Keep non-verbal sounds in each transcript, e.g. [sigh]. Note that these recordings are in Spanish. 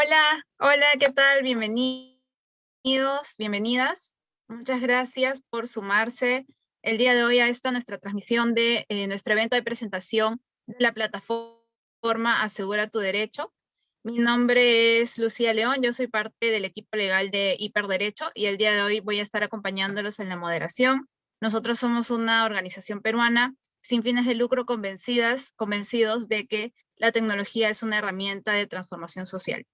Hola, hola, ¿qué tal? Bienvenidos, bienvenidas. Muchas gracias por sumarse el día de hoy a esta nuestra transmisión de eh, nuestro evento de presentación de la plataforma Asegura tu Derecho. Mi nombre es Lucía León, yo soy parte del equipo legal de Hiperderecho y el día de hoy voy a estar acompañándolos en la moderación. Nosotros somos una organización peruana sin fines de lucro convencidas, convencidos de que la tecnología es una herramienta de transformación social.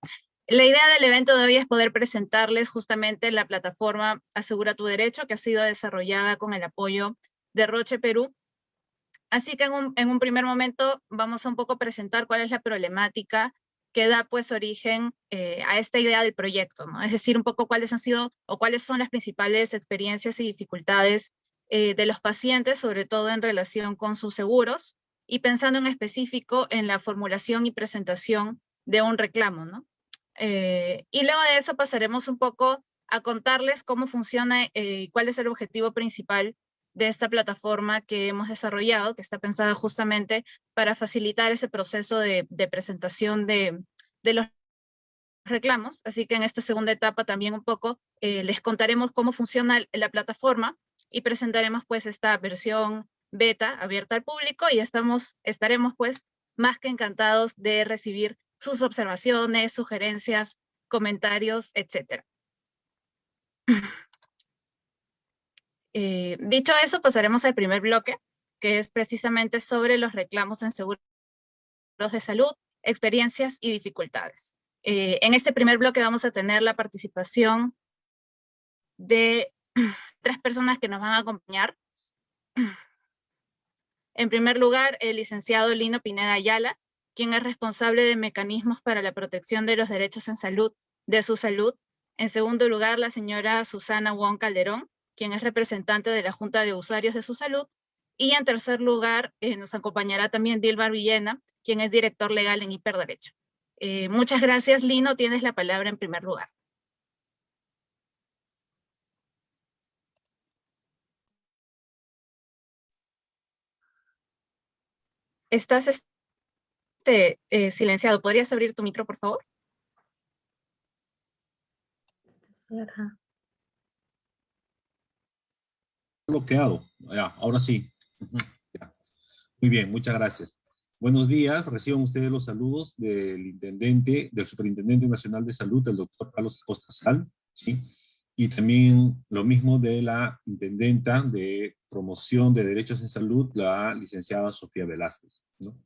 La idea del evento de hoy es poder presentarles justamente la plataforma Asegura tu Derecho, que ha sido desarrollada con el apoyo de Roche Perú. Así que en un, primer momento vamos a un poco presentar cuál es la problemática que da pues origen eh, a esta idea del proyecto, ¿no? Es decir, un poco cuáles han sido o cuáles son las principales experiencias y dificultades eh, de los pacientes, sobre todo en relación con sus seguros, y pensando en específico en la formulación y presentación de un reclamo, ¿no? Eh, y luego de eso pasaremos un poco a contarles cómo funciona eh, y cuál es el objetivo principal de esta plataforma que hemos desarrollado, que está pensada justamente para facilitar ese proceso de, presentación de, los reclamos. Así que en esta segunda etapa también un poco eh, les contaremos cómo funciona la plataforma y presentaremos pues esta versión beta abierta al público y estamos, estaremos pues más que encantados de recibir sus observaciones, sugerencias, comentarios, etc. [clears throat] Eh, dicho eso, pasaremos al primer bloque, que es precisamente sobre los reclamos en seguros de salud, experiencias y dificultades. Eh, en este primer bloque vamos a tener la participación de [clears throat] tres personas que nos van a acompañar. [clears throat] En primer lugar, el licenciado Lino Pineda Ayala, quien es responsable de mecanismos para la protección de los derechos en salud, de su salud. En segundo lugar, la señora Susana Wong Calderón, quien es representante de la Junta de Usuarios de su Salud. Y en tercer lugar, eh, nos acompañará también Dilbar Villena, quien es director legal en Hiperderecho. Eh, muchas gracias, Lino. Tienes la palabra en primer lugar. Estás este, eh, silenciado. ¿Podrías abrir tu micro, por favor? Bloqueado. Ahora sí. Muy bien, muchas gracias. Buenos días, reciban ustedes los saludos del intendente, del superintendente nacional de salud, el doctor Carlos Costa Sal, ¿sí? y también lo mismo de la intendenta de promoción de derechos en salud, la licenciada Sofía Velázquez. ¿no?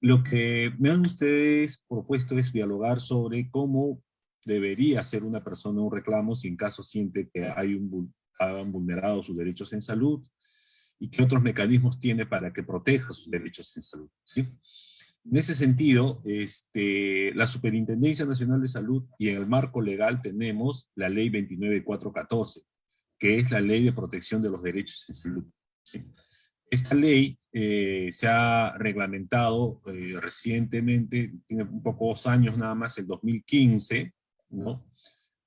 Lo que me han ustedes propuesto es dialogar sobre cómo debería hacer una persona un reclamo si en caso siente que hay un, han vulnerado sus derechos en salud y qué otros mecanismos tiene para que proteja sus derechos en salud. ¿sí? En ese sentido, este, la Superintendencia Nacional de Salud y en el marco legal tenemos la Ley 29414, que es la Ley de Protección de los Derechos en Salud. Esta ley eh, se ha reglamentado eh, recientemente, tiene un pocos años nada más, el 2015, ¿no?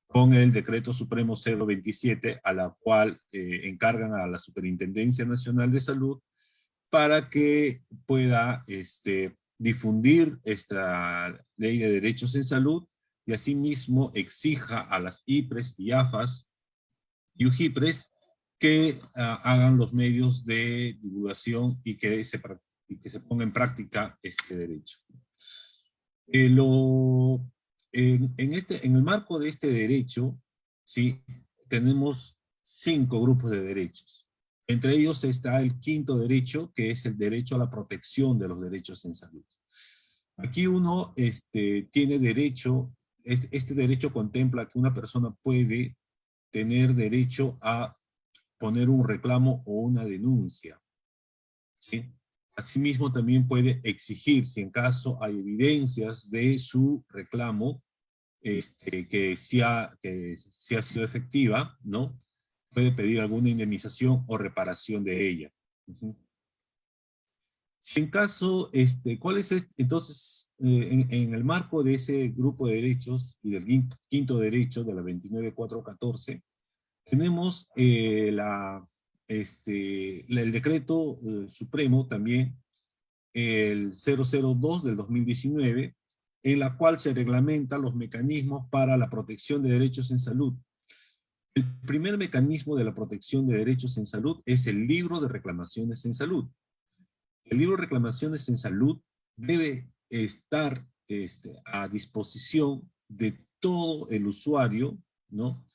con el Decreto Supremo 027, a la cual eh, encargan a la Superintendencia Nacional de Salud para que pueda este, difundir esta ley de derechos en salud y asimismo exija a las IPRES y AFAS y UJIPRES que ah, hagan los medios de divulgación y que se, que se ponga en práctica este derecho. Eh, lo, en, este, en el marco de este derecho, ¿sí? tenemos cinco grupos de derechos. Entre ellos está el quinto derecho, que es el derecho a la protección de los derechos en salud. Aquí uno este, tiene derecho, este, este derecho contempla que una persona puede tener derecho a poner un reclamo o una denuncia. ¿sí? Asimismo, también puede exigir, si en caso hay evidencias de su reclamo, este, que, sea, que ha sido efectiva, ¿no? puede pedir alguna indemnización o reparación de ella. Si en caso, este, ¿cuál es este? entonces, eh, en, el marco de ese grupo de derechos y del quinto, derecho de la 29414, tenemos eh, la, este, el decreto eh, supremo también, el 002 del 2019, en la cual se reglamentan los mecanismos para la protección de derechos en salud. El primer mecanismo de la protección de derechos en salud es el libro de reclamaciones en salud. El libro de reclamaciones en salud debe estar este, a disposición de todo el usuario, ¿no?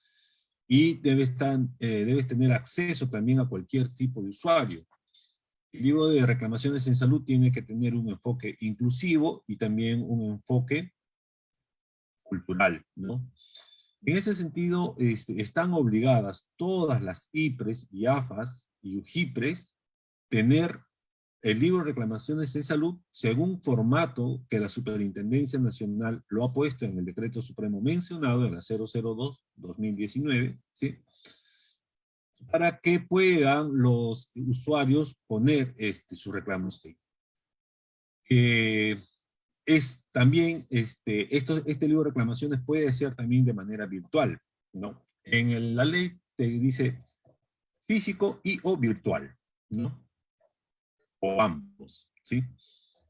Y debe estar, eh, tener acceso también a cualquier tipo de usuario. El libro de reclamaciones en salud tiene que tener un enfoque inclusivo y también un enfoque cultural, ¿no? En ese sentido, este, están obligadas todas las IPRES y AFAS y UJIPRES tener el libro de reclamaciones en salud según formato que la Superintendencia Nacional lo ha puesto en el decreto supremo mencionado en la 002-2019, ¿sí? para que puedan los usuarios poner este, sus reclamos. Eh, es también, este, esto, este libro de reclamaciones puede ser también de manera virtual, ¿no? En la ley te dice físico y o virtual, ¿no? O ambos, ¿sí?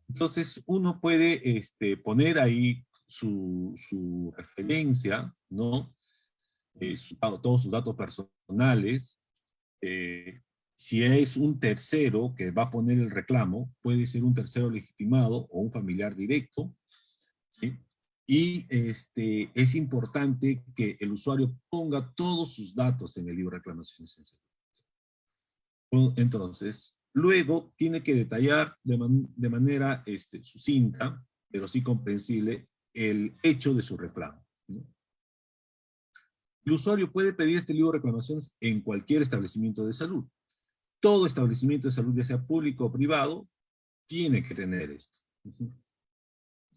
Entonces uno puede este, poner ahí su, su referencia, ¿no? Eh, todos sus datos personales. Eh, si es un tercero que va a poner el reclamo, puede ser un tercero legitimado o un familiar directo, ¿sí? Y este, es importante que el usuario ponga todos sus datos en el libro de reclamaciones. Entonces, Luego tiene que detallar de, manera este, sucinta, pero sí comprensible, el hecho de su reclamo. El usuario puede pedir este libro de reclamaciones en cualquier establecimiento de salud. Todo establecimiento de salud, ya sea público o privado, tiene que tener esto.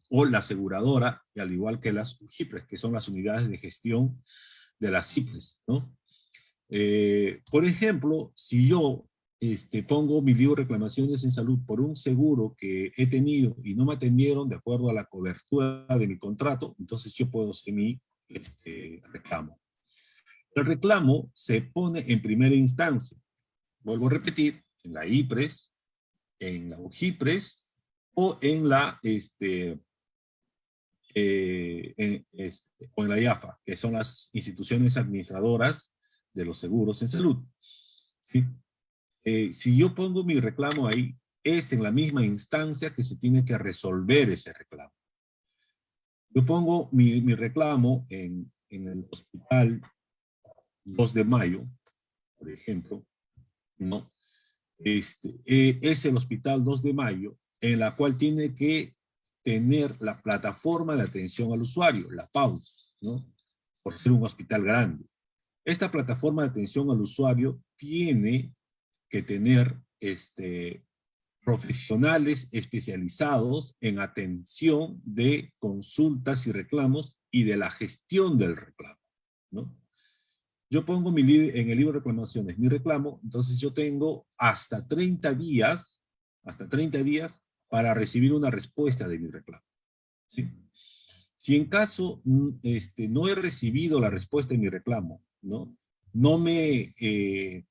O la aseguradora, al igual que las UJIPRES, que son las unidades de gestión de las CIPRES. Eh, por ejemplo, si yo este, pongo mi libro de reclamaciones en salud por un seguro que he tenido y no me atendieron de acuerdo a la cobertura de mi contrato, entonces yo puedo hacer mi este, reclamo. El reclamo se pone en primera instancia. Vuelvo a repetir, en la IPRES, en la UJIPRES o en la, este, eh, este, o en la IAFA, que son las instituciones administradoras de los seguros en salud. ¿Sí? Eh, si yo pongo mi reclamo ahí, es en la misma instancia que se tiene que resolver ese reclamo. Yo pongo mi, reclamo en, el hospital 2 de mayo, por ejemplo, ¿no? Este, eh, es el hospital 2 de mayo, en la cual tiene que tener la plataforma de atención al usuario, la PAUS, ¿no? Por ser un hospital grande. Esta plataforma de atención al usuario tiene que tener este, profesionales especializados en atención de consultas y reclamos y de la gestión del reclamo. ¿no? Yo pongo mi en el libro de reclamaciones mi reclamo, entonces yo tengo hasta 30 días, hasta 30 días para recibir una respuesta de mi reclamo. ¿sí? Si en caso mm, este, no he recibido la respuesta de mi reclamo, ¿no? no me eh,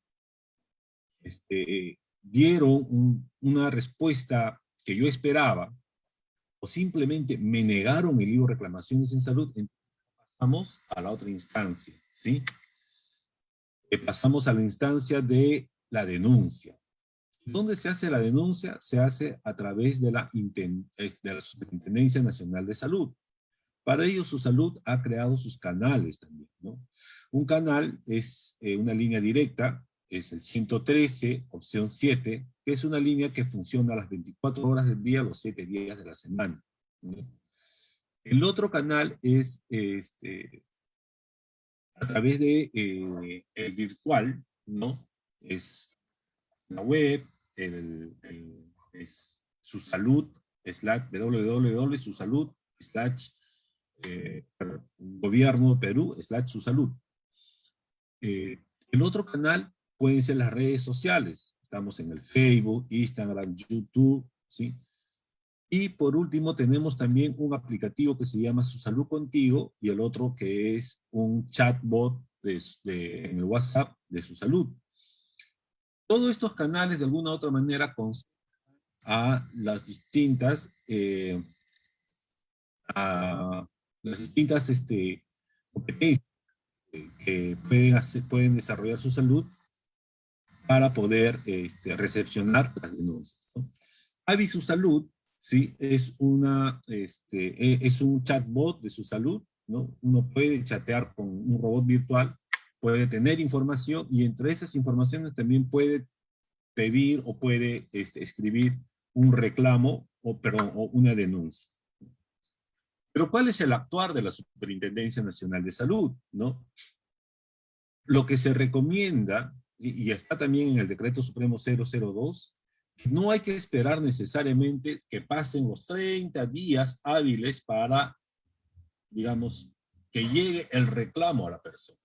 este, dieron una respuesta que yo esperaba, o simplemente me negaron el libro reclamaciones en salud, pasamos a la otra instancia, ¿sí? Pasamos a la instancia de la denuncia. ¿Dónde se hace la denuncia? Se hace a través de la, de la Superintendencia Nacional de Salud. Para ello, su salud ha creado sus canales también, ¿no? Un canal es eh, una línea directa es el 113, opción 7, que es una línea que funciona las 24 horas del día, los 7 días de la semana. El otro canal es este, a través de eh, el virtual, ¿no? Es la web, el, es su salud, slash www.susalud, slash eh, gobierno Perú, slash su salud. Eh, el otro canal pueden ser las redes sociales. Estamos en el Facebook, Instagram, YouTube, ¿sí? Y por último tenemos también un aplicativo que se llama Su Salud Contigo y el otro que es un chatbot de, en el WhatsApp de Su Salud. Todos estos canales de alguna u otra manera a las distintas, eh, a las distintas este, competencias que pueden, pueden desarrollar su salud para poder este, recepcionar las denuncias. ¿no? Salud, sí, es, una, este, e, es un chatbot de su salud, ¿no? Uno puede chatear con un robot virtual, puede tener información y entre esas informaciones también puede pedir o puede este, escribir un reclamo o, perdón, o una denuncia. Pero ¿cuál es el actuar de la Superintendencia Nacional de Salud? ¿no? Lo que se recomienda, y, está también en el Decreto Supremo 002, no hay que esperar necesariamente que pasen los 30 días hábiles para, digamos, que llegue el reclamo a la persona.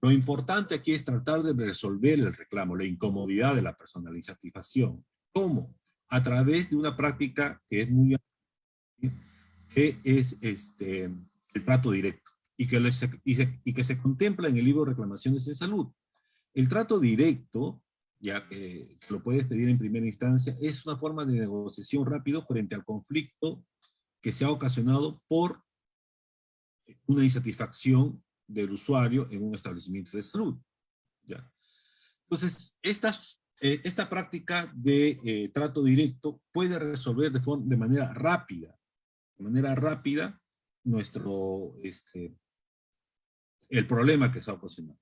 Lo importante aquí es tratar de resolver el reclamo, la incomodidad de la persona, la insatisfacción. ¿Cómo? A través de una práctica que es muy que es este, el trato directo y que, y, se, y que se contempla en el libro reclamaciones de salud. El trato directo, ya que, lo puedes pedir en primera instancia, es una forma de negociación rápido frente al conflicto que se ha ocasionado por una insatisfacción del usuario en un establecimiento de salud. ¿ya? Entonces, estas, eh, esta práctica de eh, trato directo puede resolver de, de manera rápida de manera rápida nuestro, este, el problema que se ha ocasionado.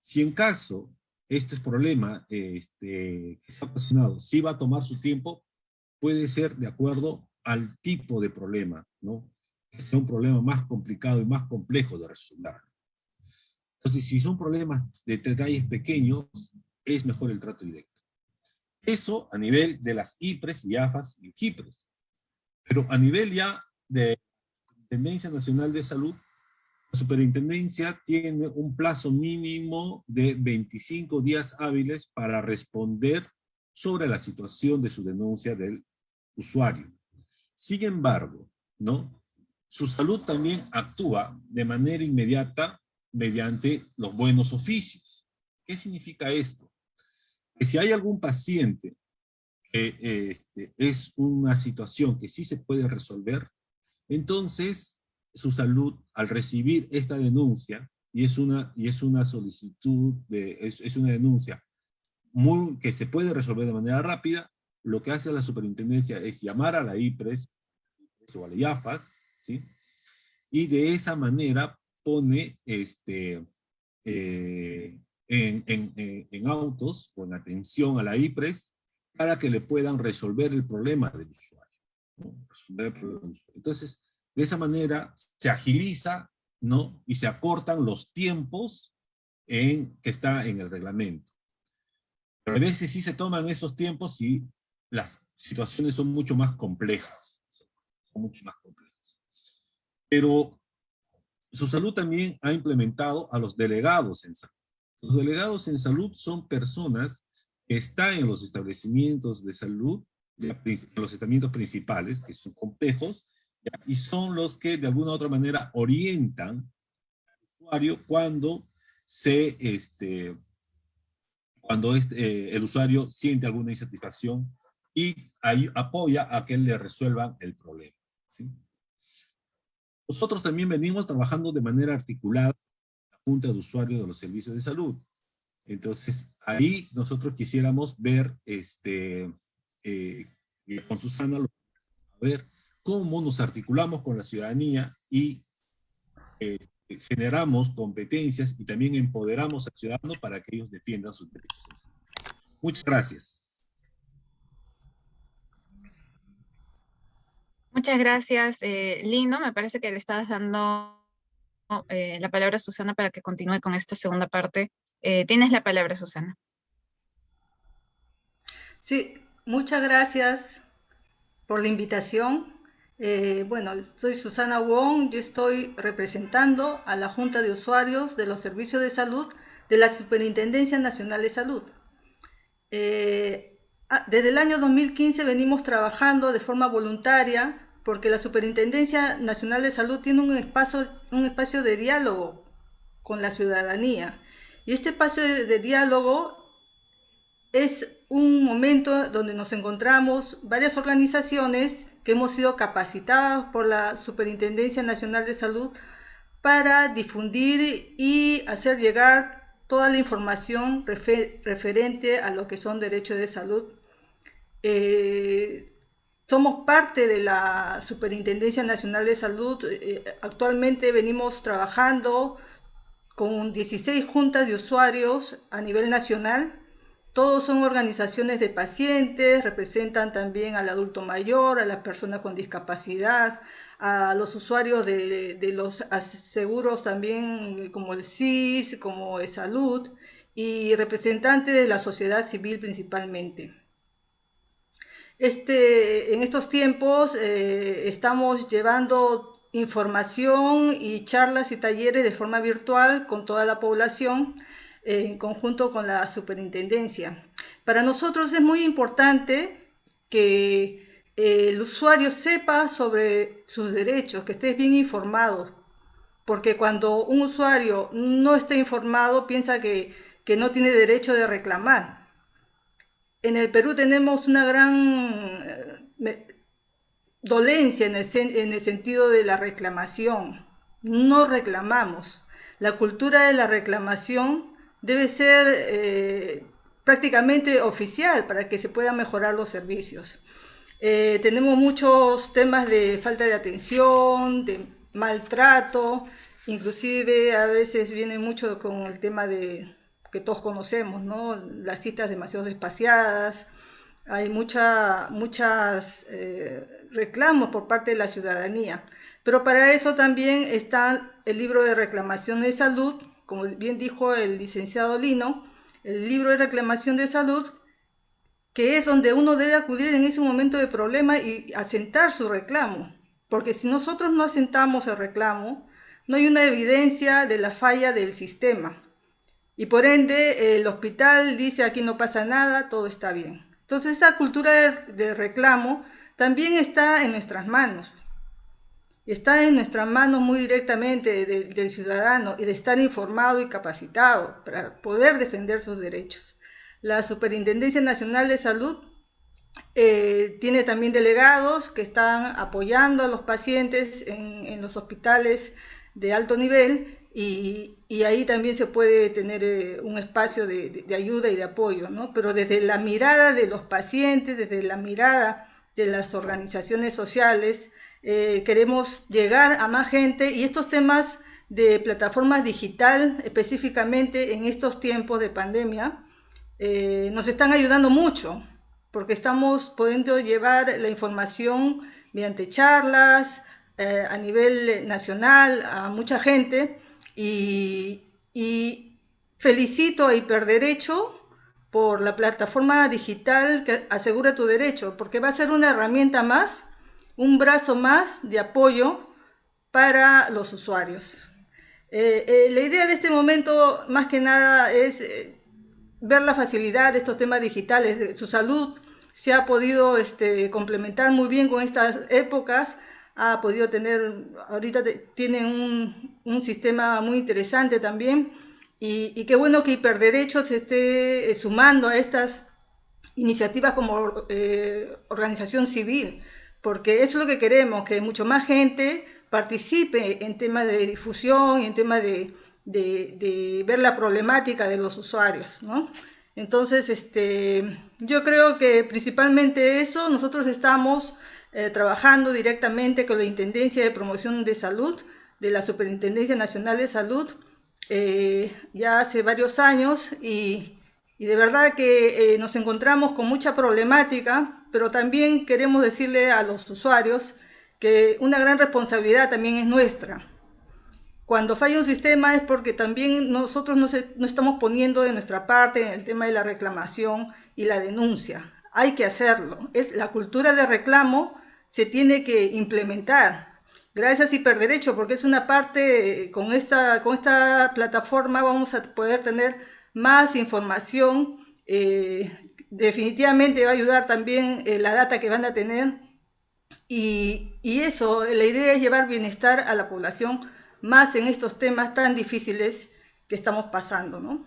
Si en caso este problema este, que se ha ocasionado sí va a tomar su tiempo, puede ser de acuerdo al tipo de problema, ¿no? Que sea un problema más complicado y más complejo de resolver. Entonces, si son problemas de detalles pequeños, es mejor el trato directo. Eso a nivel de las IPRES y AFAS y GIPRES. Pero a nivel ya de Superintendencia Nacional de Salud, la superintendencia tiene un plazo mínimo de 25 días hábiles para responder sobre la situación de su denuncia del usuario. Sin embargo, ¿no? su salud también actúa de manera inmediata mediante los buenos oficios. ¿Qué significa esto? Que si hay algún paciente que este, es una situación que sí se puede resolver, entonces, su salud, al recibir esta denuncia, y es una, y es una solicitud, de, es, una denuncia muy, que se puede resolver de manera rápida, lo que hace la superintendencia es llamar a la IPRES o a la IAFAS, ¿sí? y de esa manera pone este, eh, en, autos en atención a la IPRES para que le puedan resolver el problema del usuario. Entonces, de esa manera se agiliza ¿no? y se acortan los tiempos en, que está en el reglamento. Pero a veces sí se toman esos tiempos y las situaciones son mucho más complejas. Mucho más complejas. Pero su salud también ha implementado a los delegados en salud. Los delegados en salud son personas que están en los establecimientos de salud los estamentos principales, que son complejos, y son los que de alguna u otra manera orientan al usuario cuando se, este, cuando este, eh, el usuario siente alguna insatisfacción y ahí apoya a que le resuelvan el problema. Nosotros también venimos trabajando de manera articulada la Junta de Usuarios de los Servicios de Salud. Entonces, ahí nosotros quisiéramos ver este, eh, con Susana, a ver cómo nos articulamos con la ciudadanía y eh, generamos competencias y también empoderamos al ciudadano para que ellos defiendan sus derechos. Muchas gracias. Muchas gracias, eh, Lino. Me parece que le estabas dando eh, la palabra a Susana para que continúe con esta segunda parte. Eh, tienes la palabra, Susana. Sí, Muchas gracias por la invitación. Eh, bueno, soy Susana Wong, yo estoy representando a la Junta de Usuarios de los Servicios de Salud de la Superintendencia Nacional de Salud. Eh, desde el año 2015 venimos trabajando de forma voluntaria porque la Superintendencia Nacional de Salud tiene un espacio, un espacio de diálogo con la ciudadanía. Y este espacio de diálogo es un momento donde nos encontramos varias organizaciones que hemos sido capacitados por la Superintendencia Nacional de Salud para difundir y hacer llegar toda la información referente a lo que son derechos de salud. Eh, somos parte de la Superintendencia Nacional de Salud. Eh, actualmente venimos trabajando con 16 juntas de usuarios a nivel nacional. Todos son organizaciones de pacientes, representan también al adulto mayor, a las personas con discapacidad, a los usuarios de, los seguros también como el CIS, como el Salud y representantes de la sociedad civil principalmente. Este, en estos tiempos eh, estamos llevando información y charlas y talleres de forma virtual con toda la población en conjunto con la superintendencia. Para nosotros es muy importante que eh, el usuario sepa sobre sus derechos, que esté bien informado, porque cuando un usuario no está informado piensa que, que no tiene derecho de reclamar. En el Perú tenemos una gran eh, dolencia en el, sentido de la reclamación. No reclamamos. La cultura de la reclamación debe ser eh, prácticamente oficial para que se puedan mejorar los servicios. Eh, tenemos muchos temas de falta de atención, de maltrato, inclusive a veces viene mucho con el tema de que todos conocemos, ¿no? Las citas demasiado espaciadas, hay mucha, muchas eh, reclamos por parte de la ciudadanía. Pero para eso también está el libro de reclamación de salud, como bien dijo el licenciado Lino, el libro de reclamación de salud, que es donde uno debe acudir en ese momento de problema y asentar su reclamo. Porque si nosotros no asentamos el reclamo, no hay una evidencia de la falla del sistema. Y por ende, el hospital dice aquí no pasa nada, todo está bien. Entonces esa cultura de, reclamo también está en nuestras manos. Está en nuestras manos muy directamente del ciudadano y de estar informado y capacitado para poder defender sus derechos. La Superintendencia Nacional de Salud eh, tiene también delegados que están apoyando a los pacientes en los hospitales de alto nivel y, ahí también se puede tener eh, un espacio de, ayuda y de apoyo, ¿no? Pero desde la mirada de los pacientes, desde la mirada de las organizaciones sociales, eh, queremos llegar a más gente y estos temas de plataformas digital, específicamente en estos tiempos de pandemia, eh, nos están ayudando mucho, porque estamos pudiendo llevar la información mediante charlas a nivel nacional a mucha gente y, felicito a Hiperderecho por la plataforma digital que asegura tu derecho, porque va a ser una herramienta más, un brazo más de apoyo para los usuarios. Eh, eh, la idea de este momento, más que nada, es eh, ver la facilidad de estos temas digitales. Su salud se ha podido este, complementar muy bien con estas épocas ha podido tener, ahorita tiene un, sistema muy interesante también y, qué bueno que Hiperderecho se esté sumando a estas iniciativas como organización civil, porque eso es lo que queremos, que mucho más gente participe en temas de difusión y en temas de, de, ver la problemática de los usuarios, ¿no? Entonces, este, yo creo que principalmente eso, nosotros estamos eh, trabajando directamente con la Intendencia de Promoción de Salud de la Superintendencia Nacional de Salud eh, ya hace varios años y, de verdad que eh, nos encontramos con mucha problemática, pero también queremos decirle a los usuarios que una gran responsabilidad también es nuestra. Cuando falla un sistema es porque también nosotros no, estamos poniendo de nuestra parte en el tema de la reclamación y la denuncia hay que hacerlo. Es, la cultura de reclamo se tiene que implementar. Gracias a Hiperderecho, porque es una parte, con esta, con esta plataforma vamos a poder tener más información. Eh, definitivamente va a ayudar también eh, la data que van a tener. Y, eso, la idea es llevar bienestar a la población más en estos temas tan difíciles que estamos pasando, ¿no?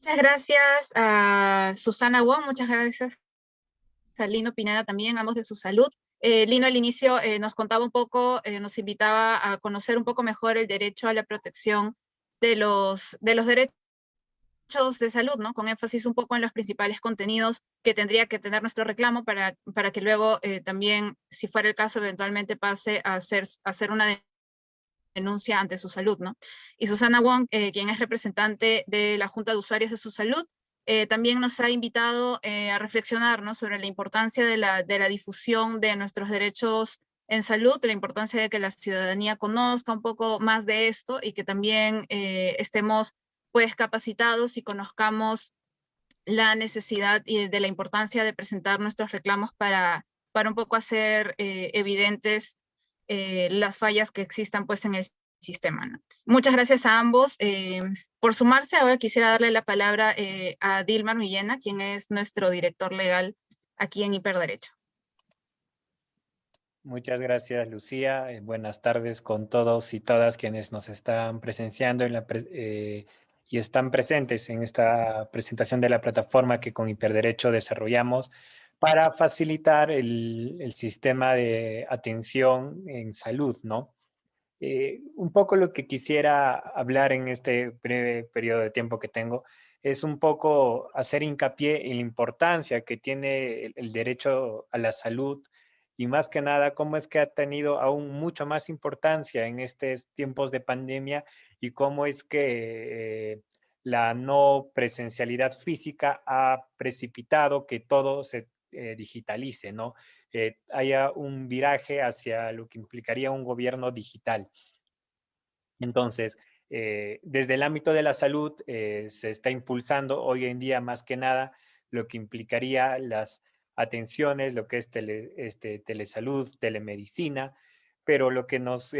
Muchas gracias a Susana Wong, muchas gracias a Lino Pineda también, ambos de su salud. Eh, Lino al inicio eh, nos contaba un poco, nos invitaba a conocer un poco mejor el derecho a la protección de los, de los derechos de salud, ¿no? Con énfasis un poco en los principales contenidos que tendría que tener nuestro reclamo para, para que luego también, si fuera el caso, eventualmente pase a hacer, a hacer una denuncia ante su salud, ¿no? Y Susana Wong, eh, quien es representante de la Junta de Usuarios de su salud, eh, también nos ha invitado eh, a reflexionar ¿no? sobre la importancia de la, de la difusión de nuestros derechos en salud, la importancia de que la ciudadanía conozca un poco más de esto y que también estemos pues capacitados y conozcamos la necesidad y de la importancia de presentar nuestros reclamos para, para un poco hacer evidentes eh, las fallas que existan pues en el sistema. Muchas gracias a ambos eh, por sumarse. Ahora quisiera darle la palabra eh, a Dilma Millena, quien es nuestro director legal aquí en Hiperderecho. Muchas gracias, Lucía. buenas tardes con todos y todas quienes nos están presenciando en la y están presentes en esta presentación de la plataforma que con Hiperderecho desarrollamos para facilitar el, sistema de atención en salud, ¿no? Eh, un poco lo que quisiera hablar en este breve periodo de tiempo que tengo es un poco hacer hincapié en la importancia que tiene el, derecho a la salud y más que nada cómo es que ha tenido aún mucho más importancia en estos tiempos de pandemia y cómo es que eh, la no presencialidad física ha precipitado que todo se eh, digitalice, ¿no? Eh, haya un viraje hacia lo que implicaría un gobierno digital. Entonces, eh, desde el ámbito de la salud se está impulsando hoy en día más que nada lo que implicaría las atenciones, lo que es este, telesalud, telemedicina, pero lo que, nos,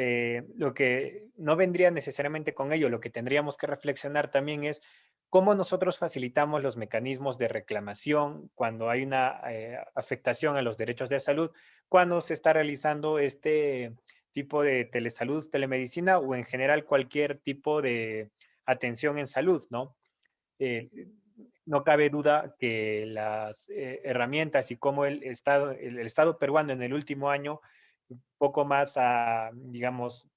lo que no vendría necesariamente con ello, lo que tendríamos que reflexionar también es cómo nosotros facilitamos los mecanismos de reclamación cuando hay una eh, afectación a los derechos de salud, cuando se está realizando este tipo de telesalud, telemedicina o en general cualquier tipo de atención en salud, ¿no? Eh, no cabe duda que las eh, herramientas y cómo el Estado, el, Estado peruano en el último año, poco más, digamos,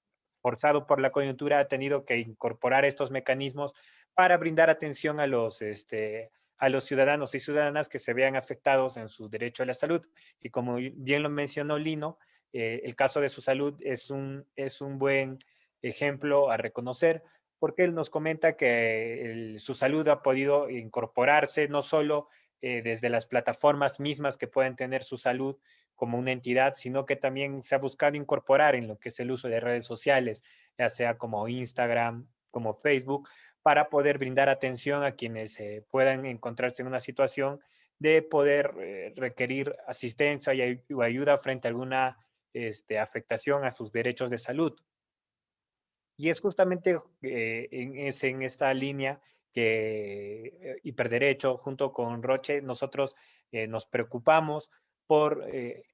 forzado por la coyuntura, ha tenido que incorporar estos mecanismos para brindar atención a los, este, a los ciudadanos y ciudadanas que se vean afectados en su derecho a la salud. Y como bien lo mencionó Lino, eh, el caso de su salud es un, es un buen ejemplo a reconocer porque él nos comenta que su salud ha podido incorporarse no solo eh, desde las plataformas mismas que pueden tener su salud como una entidad, sino que también se ha buscado incorporar en lo que es el uso de redes sociales, ya sea como Instagram, como Facebook, para poder brindar atención a quienes eh, puedan encontrarse en una situación de poder eh, requerir asistencia y, ayuda frente a alguna este, afectación a sus derechos de salud. Y es justamente eh, en, esta línea que Hiperderecho junto con Roche nosotros nos preocupamos por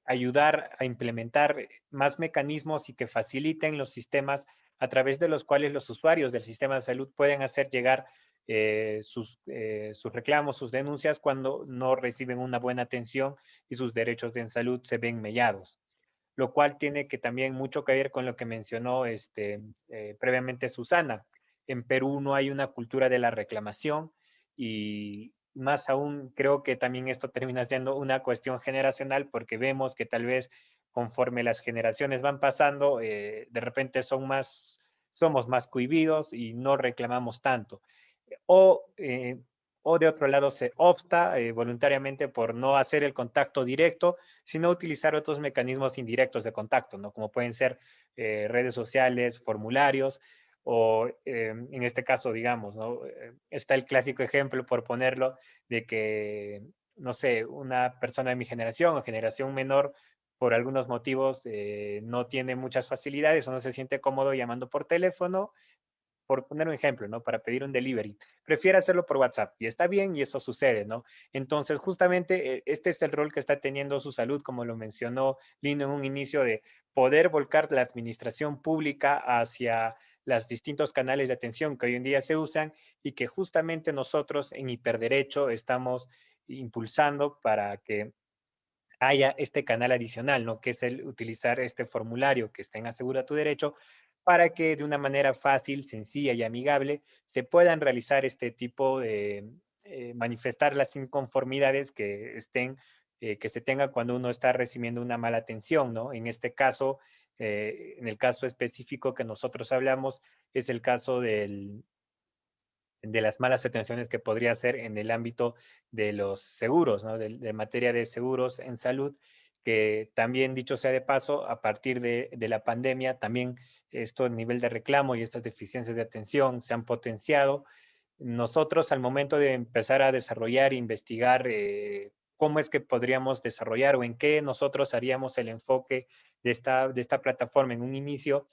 ayudar a implementar más mecanismos y que faciliten los sistemas a través de los cuales los usuarios del sistema de salud pueden hacer llegar eh, sus, eh, sus, reclamos, sus denuncias cuando no reciben una buena atención y sus derechos de salud se ven mellados. Lo cual tiene que también mucho que ver con lo que mencionó este, eh, previamente Susana. En Perú no hay una cultura de la reclamación y más aún creo que también esto termina siendo una cuestión generacional porque vemos que tal vez conforme las generaciones van pasando, eh, de repente son más, somos más cohibidos y no reclamamos tanto. O, eh, o de otro lado se opta eh, voluntariamente por no hacer el contacto directo, sino utilizar otros mecanismos indirectos de contacto, ¿no? como pueden ser redes sociales, formularios, o en este caso, digamos, ¿no? está el clásico ejemplo, por ponerlo, de que, no sé, una persona de mi generación o generación menor por algunos motivos eh, no tiene muchas facilidades o no se siente cómodo llamando por teléfono, por poner un ejemplo, ¿no? Para pedir un delivery. Prefiere hacerlo por WhatsApp y está bien y eso sucede, ¿no? Entonces, justamente eh, este es el rol que está teniendo su salud, como lo mencionó Lino en un inicio, de poder volcar la administración pública hacia los distintos canales de atención que hoy en día se usan y que justamente nosotros en Hiperderecho estamos impulsando para que haya este canal adicional, ¿no? Que es el utilizar este formulario que está en Asegura tu Derecho para que de una manera fácil, sencilla y amigable se puedan realizar este tipo de, eh, manifestar las inconformidades que estén, eh, que se tenga cuando uno está recibiendo una mala atención, ¿no? En este caso, eh, en el caso específico que nosotros hablamos, es el caso de las malas atenciones que podría ser en el ámbito de los seguros, ¿no? de, materia de seguros en salud, que también, dicho sea de paso, a partir de, la pandemia, también esto a nivel de reclamo y estas deficiencias de atención se han potenciado. Nosotros al momento de empezar a desarrollar e investigar eh, cómo es que podríamos desarrollar o en qué nosotros haríamos el enfoque de esta, de esta plataforma en un inicio,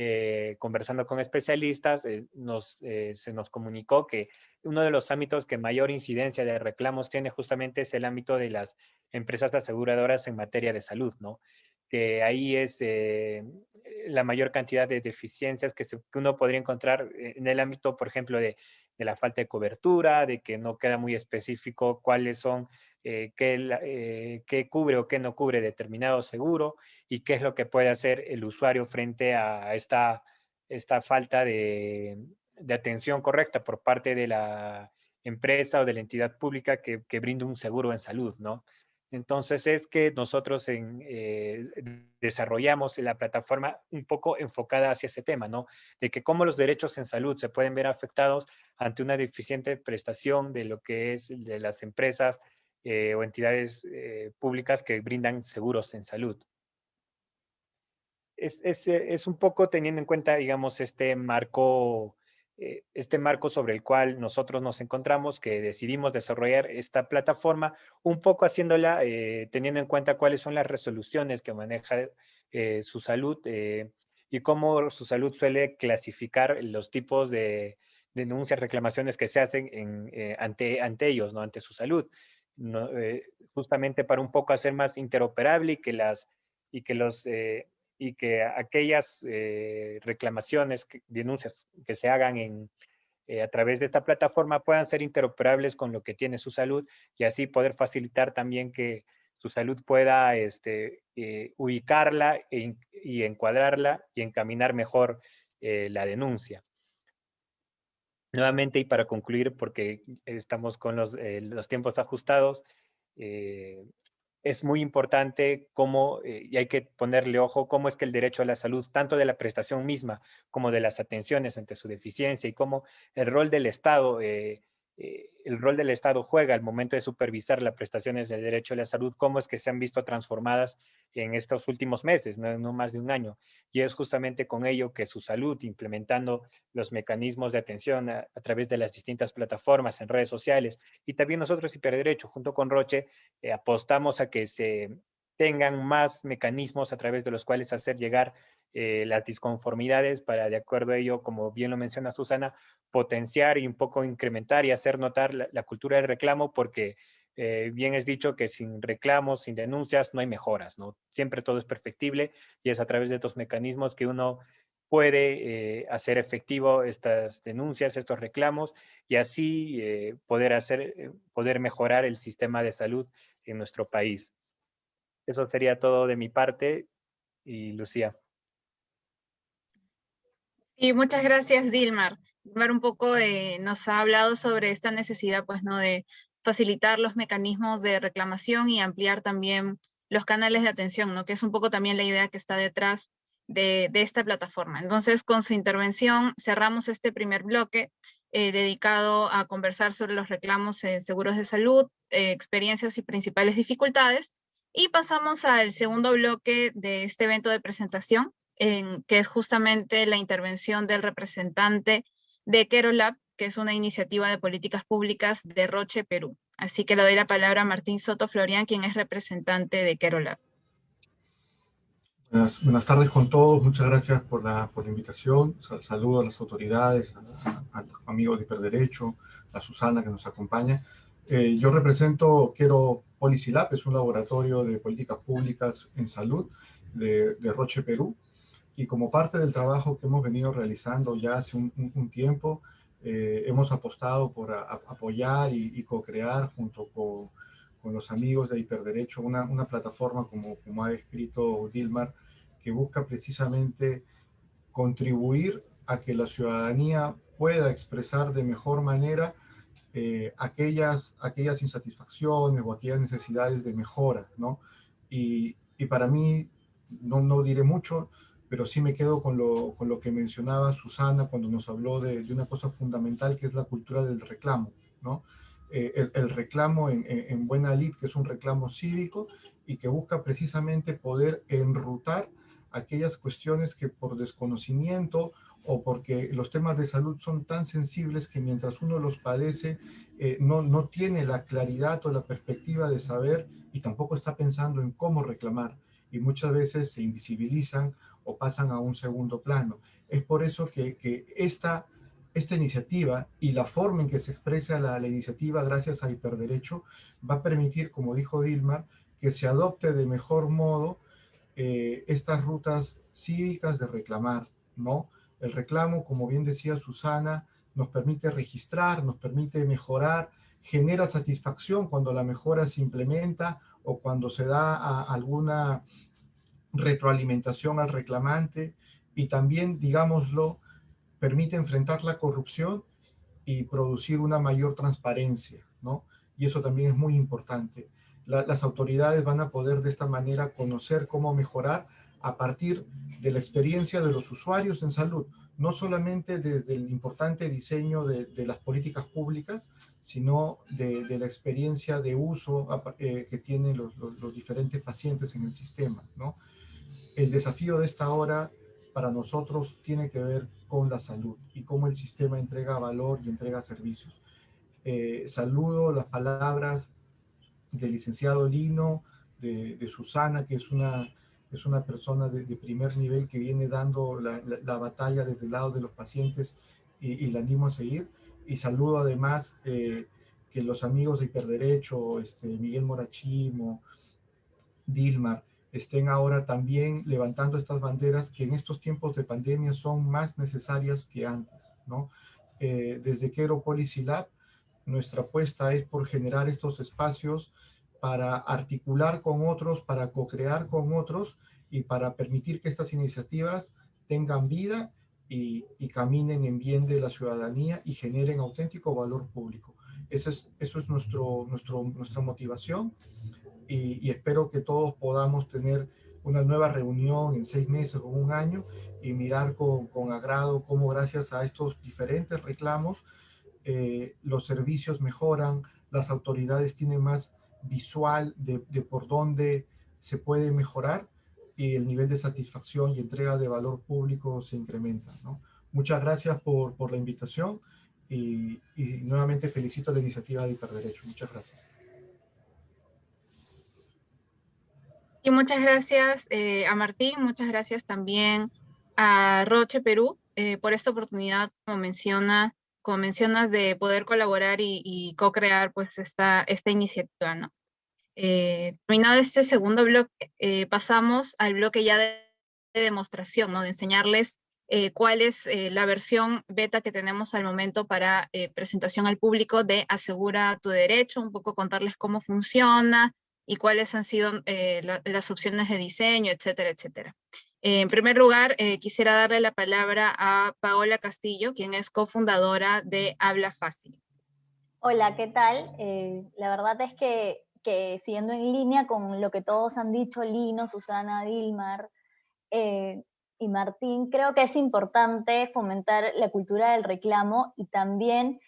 eh, conversando con especialistas, eh, nos, se nos comunicó que uno de los ámbitos que mayor incidencia de reclamos tiene justamente es el ámbito de las empresas aseguradoras en materia de salud, ¿no? Que ahí es la mayor cantidad de deficiencias que, que, uno podría encontrar en el ámbito, por ejemplo, de de la falta de cobertura, de que no queda muy específico cuáles son, eh, eh, qué, cubre o qué no cubre determinado seguro y qué es lo que puede hacer el usuario frente a esta, esta falta de, atención correcta por parte de la empresa o de la entidad pública que, que brinda un seguro en salud, ¿no? Entonces es que nosotros en, eh, desarrollamos la plataforma un poco enfocada hacia ese tema, ¿no? De que cómo los derechos en salud se pueden ver afectados ante una deficiente prestación de lo que es de las empresas eh, o entidades eh, públicas que brindan seguros en salud. Es, es, un poco teniendo en cuenta, digamos, este marco eh, este marco sobre el cual nosotros nos encontramos, que decidimos desarrollar esta plataforma, un poco haciéndola eh, teniendo en cuenta cuáles son las resoluciones que maneja eh, su salud y cómo su salud suele clasificar los tipos de denuncias, reclamaciones que se hacen ante, ante ellos, ¿no? ante su salud. Justamente para un poco hacer más interoperable y que, las, y que los y que aquellas eh, reclamaciones, denuncias que se hagan en, eh, a través de esta plataforma puedan ser interoperables con lo que tiene su salud y así poder facilitar también que su salud pueda este, eh, ubicarla y encuadrarla y encaminar mejor la denuncia. Nuevamente, y para concluir, porque estamos con los, los tiempos ajustados, es muy importante cómo, eh, y hay que ponerle ojo, cómo es que el derecho a la salud, tanto de la prestación misma como de las atenciones ante su deficiencia y cómo el rol del Estado eh, eh, el rol del Estado juega al momento de supervisar las prestaciones del derecho a la salud, cómo es que se han visto transformadas en estos últimos meses, no, más de un año. Y es justamente con ello que su salud, implementando los mecanismos de atención a, través de las distintas plataformas en redes sociales, y también nosotros, Hiperderecho, junto con Roche, eh, apostamos a que se tengan más mecanismos a través de los cuales hacer llegar eh, las disconformidades para, de acuerdo a ello, como bien lo menciona Susana, potenciar y un poco incrementar y hacer notar la, cultura del reclamo porque eh, bien es dicho que sin reclamos, sin denuncias, no hay mejoras, ¿no? Siempre todo es perfectible y es a través de estos mecanismos que uno puede eh, hacer efectivo estas denuncias, estos reclamos y así poder hacer, poder mejorar el sistema de salud en nuestro país. Eso sería todo de mi parte. Y Lucía. Y muchas gracias, Dilmar. Dilmar un poco eh, nos ha hablado sobre esta necesidad, pues, ¿no? De facilitar los mecanismos de reclamación y ampliar también los canales de atención, ¿no? Que es un poco también la idea que está detrás de, esta plataforma. Entonces, con su intervención cerramos este primer bloque eh, dedicado a conversar sobre los reclamos en seguros de salud, eh, experiencias y principales dificultades. Y pasamos al segundo bloque de este evento de presentación, en, que es justamente la intervención del representante de Kerolab, que es una iniciativa de políticas públicas de Roche, Perú. Así que le doy la palabra a Martín Soto Florian, quien es representante de Kerolab. Buenas, tardes con todos, muchas gracias por la, por la invitación. Saludo a las autoridades, a, los amigos de Hiperderecho, a Susana que nos acompaña. Eh, yo represento Quiero Policy Lab, es un laboratorio de políticas públicas en salud de, Roche, Perú. Y como parte del trabajo que hemos venido realizando ya hace un, tiempo, eh, hemos apostado por apoyar y, co-crear junto con, con, los amigos de Hiperderecho una, una plataforma, como, como ha escrito Dilmar, que busca precisamente contribuir a que la ciudadanía pueda expresar de mejor manera eh, aquellas, aquellas insatisfacciones o aquellas necesidades de mejora, ¿no? Y, y para mí, no, no, diré mucho, pero sí me quedo con lo, con lo que mencionaba Susana cuando nos habló de, una cosa fundamental que es la cultura del reclamo, ¿no? Eh, el, el, reclamo en, en, buena lid, que es un reclamo cívico y que busca precisamente poder enrutar aquellas cuestiones que por desconocimiento o porque los temas de salud son tan sensibles que mientras uno los padece, eh, no, no tiene la claridad o la perspectiva de saber y tampoco está pensando en cómo reclamar. Y muchas veces se invisibilizan o pasan a un segundo plano. Es por eso que, que esta, esta iniciativa y la forma en que se expresa la, iniciativa gracias a Hiperderecho va a permitir, como dijo Dilmar, que se adopte de mejor modo eh, estas rutas cívicas de reclamar, ¿no? El reclamo, como bien decía Susana, nos permite registrar, nos permite mejorar, genera satisfacción cuando la mejora se implementa o cuando se da alguna retroalimentación al reclamante y también, digámoslo, permite enfrentar la corrupción y producir una mayor transparencia, ¿no? Y eso también es muy importante. las autoridades van a poder de esta manera conocer cómo mejorar a partir de la experiencia de los usuarios en salud, no solamente desde el importante diseño de, las políticas públicas, sino de, la experiencia de uso eh, que tienen los, diferentes pacientes en el sistema. ¿no? El desafío de esta hora para nosotros tiene que ver con la salud y cómo el sistema entrega valor y entrega servicios. Eh, saludo las palabras del licenciado Lino, de Susana, que es una es una persona de, primer nivel que viene dando la, batalla desde el lado de los pacientes y, y la animo a seguir. Y saludo además eh, que los amigos de Hiperderecho, este, Miguel Morachimo, Dilmar, estén ahora también levantando estas banderas que en estos tiempos de pandemia son más necesarias que antes, ¿no? Eh, desde Quero Policy Lab, nuestra apuesta es por generar estos espacios para articular con otros, para co-crear con otros y para permitir que estas iniciativas tengan vida y, caminen en bien de la ciudadanía y generen auténtico valor público. Eso es, eso es nuestro, nuestro, nuestra motivación y, y, espero que todos podamos tener una nueva reunión en seis meses o un año y mirar con, con agrado cómo gracias a estos diferentes reclamos eh, los servicios mejoran, las autoridades tienen más visual de, de, por dónde se puede mejorar y el nivel de satisfacción y entrega de valor público se incrementa. ¿no? Muchas gracias por, por la invitación y, y, nuevamente felicito la iniciativa de Hiperderecho. Muchas gracias. Y muchas gracias eh, a Martín, muchas gracias también a Roche Perú eh, por esta oportunidad, como menciona como mencionas, de poder colaborar y, y co-crear pues esta, esta iniciativa. Eh, terminado este segundo bloque, eh, pasamos al bloque ya de, de, demostración, ¿no? De enseñarles eh, cuál es la versión beta que tenemos al momento para presentación al público de Asegura tu Derecho, un poco contarles cómo funciona y cuáles han sido la, las opciones de diseño, etcétera, etcétera. Eh, en primer lugar, eh, quisiera darle la palabra a Paola Castillo, quien es cofundadora de Habla Fácil. Hola, ¿qué tal? Eh, la verdad es que, que, siguiendo en línea con lo que todos han dicho, Lino, Susana, Dilmar y Martín, creo que es importante fomentar la cultura del reclamo y también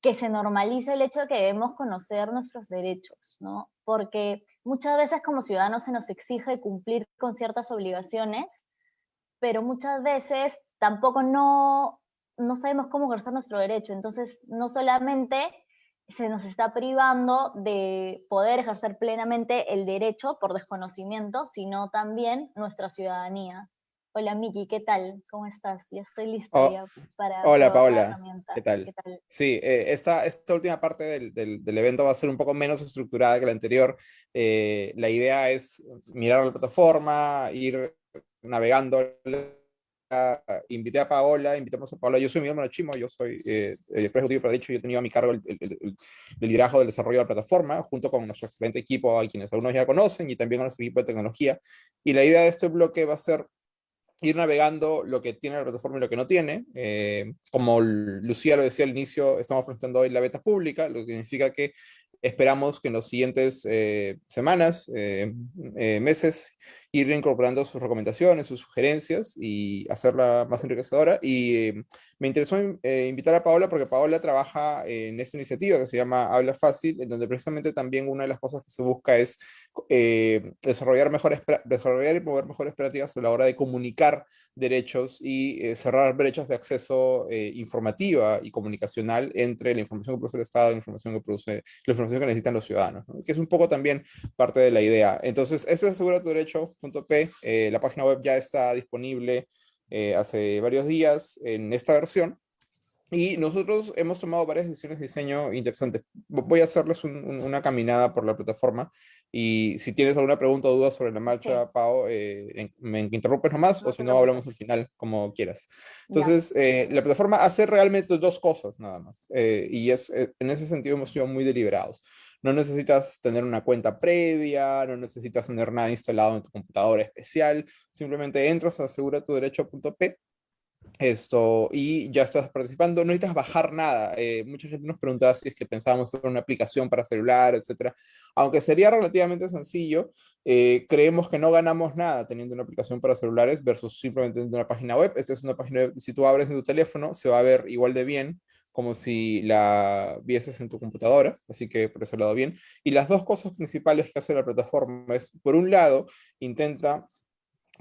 que se normalice el hecho de que debemos conocer nuestros derechos, ¿no? Porque muchas veces como ciudadanos se nos exige cumplir con ciertas obligaciones, pero muchas veces tampoco no, no sabemos cómo ejercer nuestro derecho. Entonces, no solamente se nos está privando de poder ejercer plenamente el derecho por desconocimiento, sino también nuestra ciudadanía. Hola Miki, ¿qué tal? ¿Cómo estás? Ya estoy lista oh, ya para... Hola Paola, ¿Qué tal? ¿Qué tal? Sí, eh, esta, esta última parte del, del, del, evento va a ser un poco menos estructurada que la anterior. Eh, la idea es mirar la plataforma, ir navegando invité a Paola, invitamos a Paola, yo soy Miguel Monachimo, yo soy eh, el ejecutivo para dicho, yo he tenido a mi cargo el, liderazgo del desarrollo de la plataforma, junto con nuestro excelente equipo, a quienes algunos ya conocen, y también a nuestro equipo de tecnología. Y la idea de este bloque va a ser ir navegando lo que tiene la plataforma y lo que no tiene. Eh, como Lucía lo decía al inicio, estamos presentando hoy la beta pública, lo que significa que esperamos que en los siguientes eh, semanas, eh, meses, ir incorporando sus recomendaciones, sus sugerencias y hacerla más enriquecedora. Y me interesó invitar a Paola porque Paola trabaja en esta iniciativa que se llama Habla Fácil, en donde precisamente también una de las cosas que se busca es eh, desarrollar, mejores, desarrollar y mover mejores prácticas a la hora de comunicar derechos y eh, cerrar brechas de acceso eh, informativa y comunicacional entre la información que produce el Estado y la información que produce la información que necesitan los ciudadanos, que es un poco también parte de la idea. Entonces, este es asegura tu derecho.p, la página web ya está disponible hace varios días en esta versión y nosotros hemos tomado varias decisiones de diseño interesantes. Voy a hacerles una caminada por la plataforma y si tienes alguna pregunta o duda sobre la marcha, Pau, eh, me interrumpes nomás o si no hablamos al final, como quieras. Entonces, eh, la plataforma hace realmente dos cosas nada más eh, y es, en ese sentido hemos sido muy deliberados. No necesitas tener una cuenta previa, no necesitas tener nada instalado en tu computadora especial, simplemente entras a aseguratuderecho.p esto, y ya estás participando, no necesitas bajar nada. Eh, mucha gente nos preguntaba si es que pensábamos en una aplicación para celular, etcétera. Aunque sería relativamente sencillo, eh, creemos que no ganamos nada teniendo una aplicación para celulares versus simplemente teniendo una página web. Esta es una página web, si tú abres en tu teléfono, se va a ver igual de bien como si la vieses en tu computadora, así que por ese lado bien. Y las dos cosas principales que hace la plataforma es, por un lado, intenta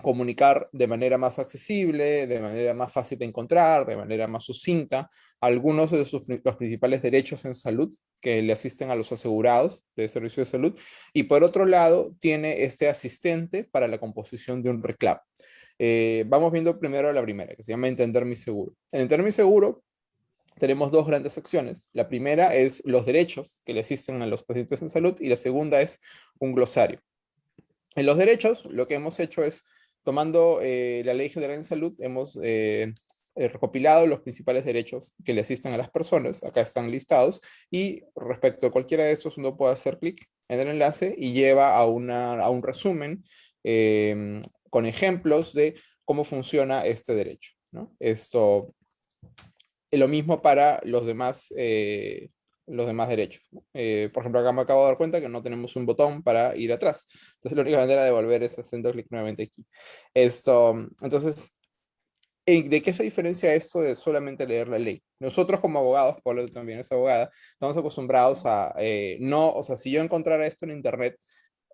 comunicar de manera más accesible, de manera más fácil de encontrar, de manera más sucinta, algunos de sus, los principales derechos en salud que le asisten a los asegurados de servicio de salud. Y por otro lado, tiene este asistente para la composición de un reclamo. Eh, vamos viendo primero la primera, que se llama Entender mi seguro. En Entender mi seguro tenemos dos grandes secciones. La primera es los derechos que le asisten a los pacientes en salud y la segunda es un glosario. En los derechos, lo que hemos hecho es tomando eh, la Ley General en Salud, hemos eh, eh, recopilado los principales derechos que le asisten a las personas, acá están listados, y respecto a cualquiera de estos uno puede hacer clic en el enlace y lleva a, una, a un resumen em, con ejemplos de cómo funciona este derecho. ¿no? Esto es lo mismo para los demás los demás derechos. Eh, por ejemplo, acá me acabo de dar cuenta que no tenemos un botón para ir atrás. Entonces la única manera de volver es haciendo clic nuevamente aquí. Esto, entonces, ¿de qué se diferencia esto de solamente leer la ley? Nosotros como abogados, Pablo también es abogada, estamos acostumbrados a eh, no, o sea, si yo encontrara esto en internet,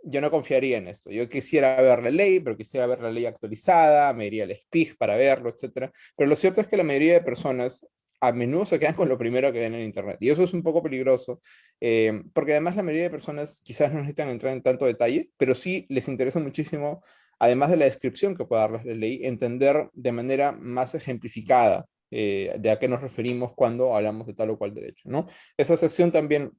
yo no confiaría en esto. Yo quisiera ver la ley, pero quisiera ver la ley actualizada, me iría al SPIG para verlo, etc. Pero lo cierto es que la mayoría de personas a menudo se quedan con lo primero que ven en Internet. Y eso es un poco peligroso, eh, porque además la mayoría de personas quizás no necesitan entrar en tanto detalle, pero sí les interesa muchísimo, además de la descripción que pueda darles la entender de manera más ejemplificada eh, de a qué nos referimos cuando hablamos de tal o cual derecho. ¿no? Esa sección también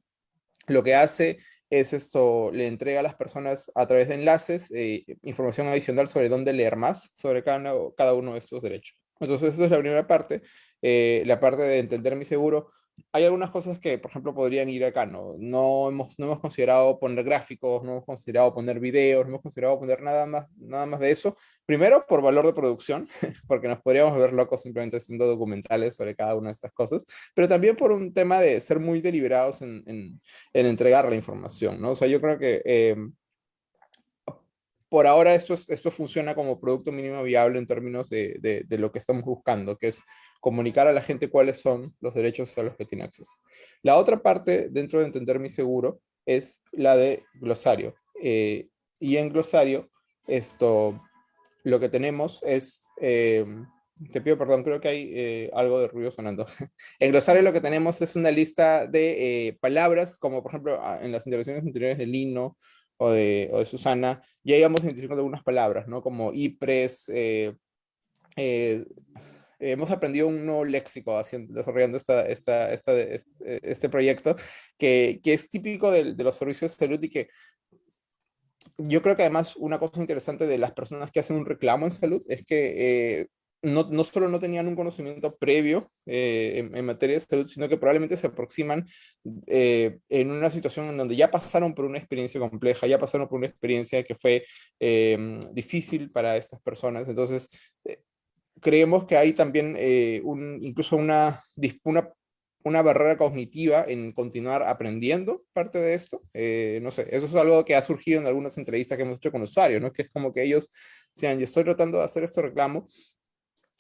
lo que hace es esto, le entrega a las personas a través de enlaces eh, información adicional sobre dónde leer más sobre cada cada uno de estos derechos. Entonces esa es la primera parte. Eh, la parte de entender mi seguro, hay algunas cosas que, por ejemplo, podrían ir acá, ¿no? No hemos, no hemos considerado poner gráficos, no hemos considerado poner videos, no hemos considerado poner nada más, nada más de eso. Primero, por valor de producción, [laughs] porque nos podríamos ver locos simplemente haciendo documentales sobre cada una de estas cosas, pero también por un tema de ser muy deliberados en, en, entregar la información, ¿no? O sea, yo creo que... Eh, por ahora esto, esto funciona como producto mínimo viable en términos de, de, de, lo que estamos buscando, que es comunicar a la gente cuáles son los derechos a los que tiene acceso. La otra parte, dentro de entender mi seguro, es la de glosario. Eh, y en glosario, esto, lo que tenemos es, eh, te pido perdón, creo que hay eh, algo de ruido sonando. [laughs] en glosario lo que tenemos es una lista de palabras, como por ejemplo ah, en las intervenciones anteriores de Lino o de, o de Susana, ya íbamos identificando algunas palabras, ¿no? Como IPRES, hemos aprendido un nuevo léxico haciendo, desarrollando esta, esta, este, este, proyecto que, que, es típico de, de, los servicios de salud y que yo creo que además una cosa interesante de las personas que hacen un reclamo en salud es que eh, no, no, solo no tenían un conocimiento previo eh, en, materia de salud, sino que probablemente se aproximan eh, en una situación en donde ya pasaron por una experiencia compleja, ya pasaron por una experiencia que fue em, difícil para estas personas. Entonces, eh, creemos que hay también un, incluso una, una, barrera cognitiva en continuar aprendiendo parte de esto. no sé, eso es algo que ha surgido en algunas entrevistas que hemos hecho con usuarios, ¿no? que es como que ellos sean, yo estoy tratando de hacer este reclamo,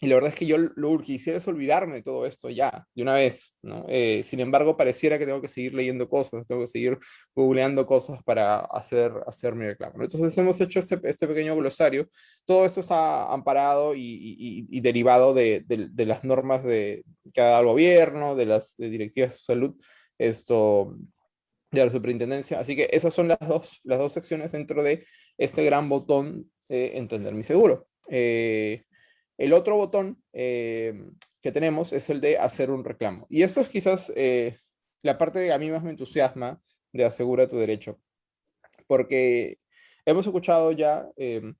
y la verdad es que yo lo que quisiera es olvidarme de todo esto ya, de una vez, ¿no? Eh, sin embargo, pareciera que tengo que seguir leyendo cosas, tengo que seguir googleando cosas para hacer, hacer mi reclamo. Entonces hemos hecho este, este pequeño glosario. Todo esto está amparado y, y, derivado de, de, las normas de, que ha dado el gobierno, de las directivas de salud, esto, de la superintendencia. Así que esas son las dos, las dos secciones dentro de este gran botón Entender mi seguro. Eh, el otro botón eh, que tenemos es el de hacer un reclamo. Y eso es quizás eh, la parte que a mí más me entusiasma de asegura tu derecho. Porque hemos escuchado ya eh,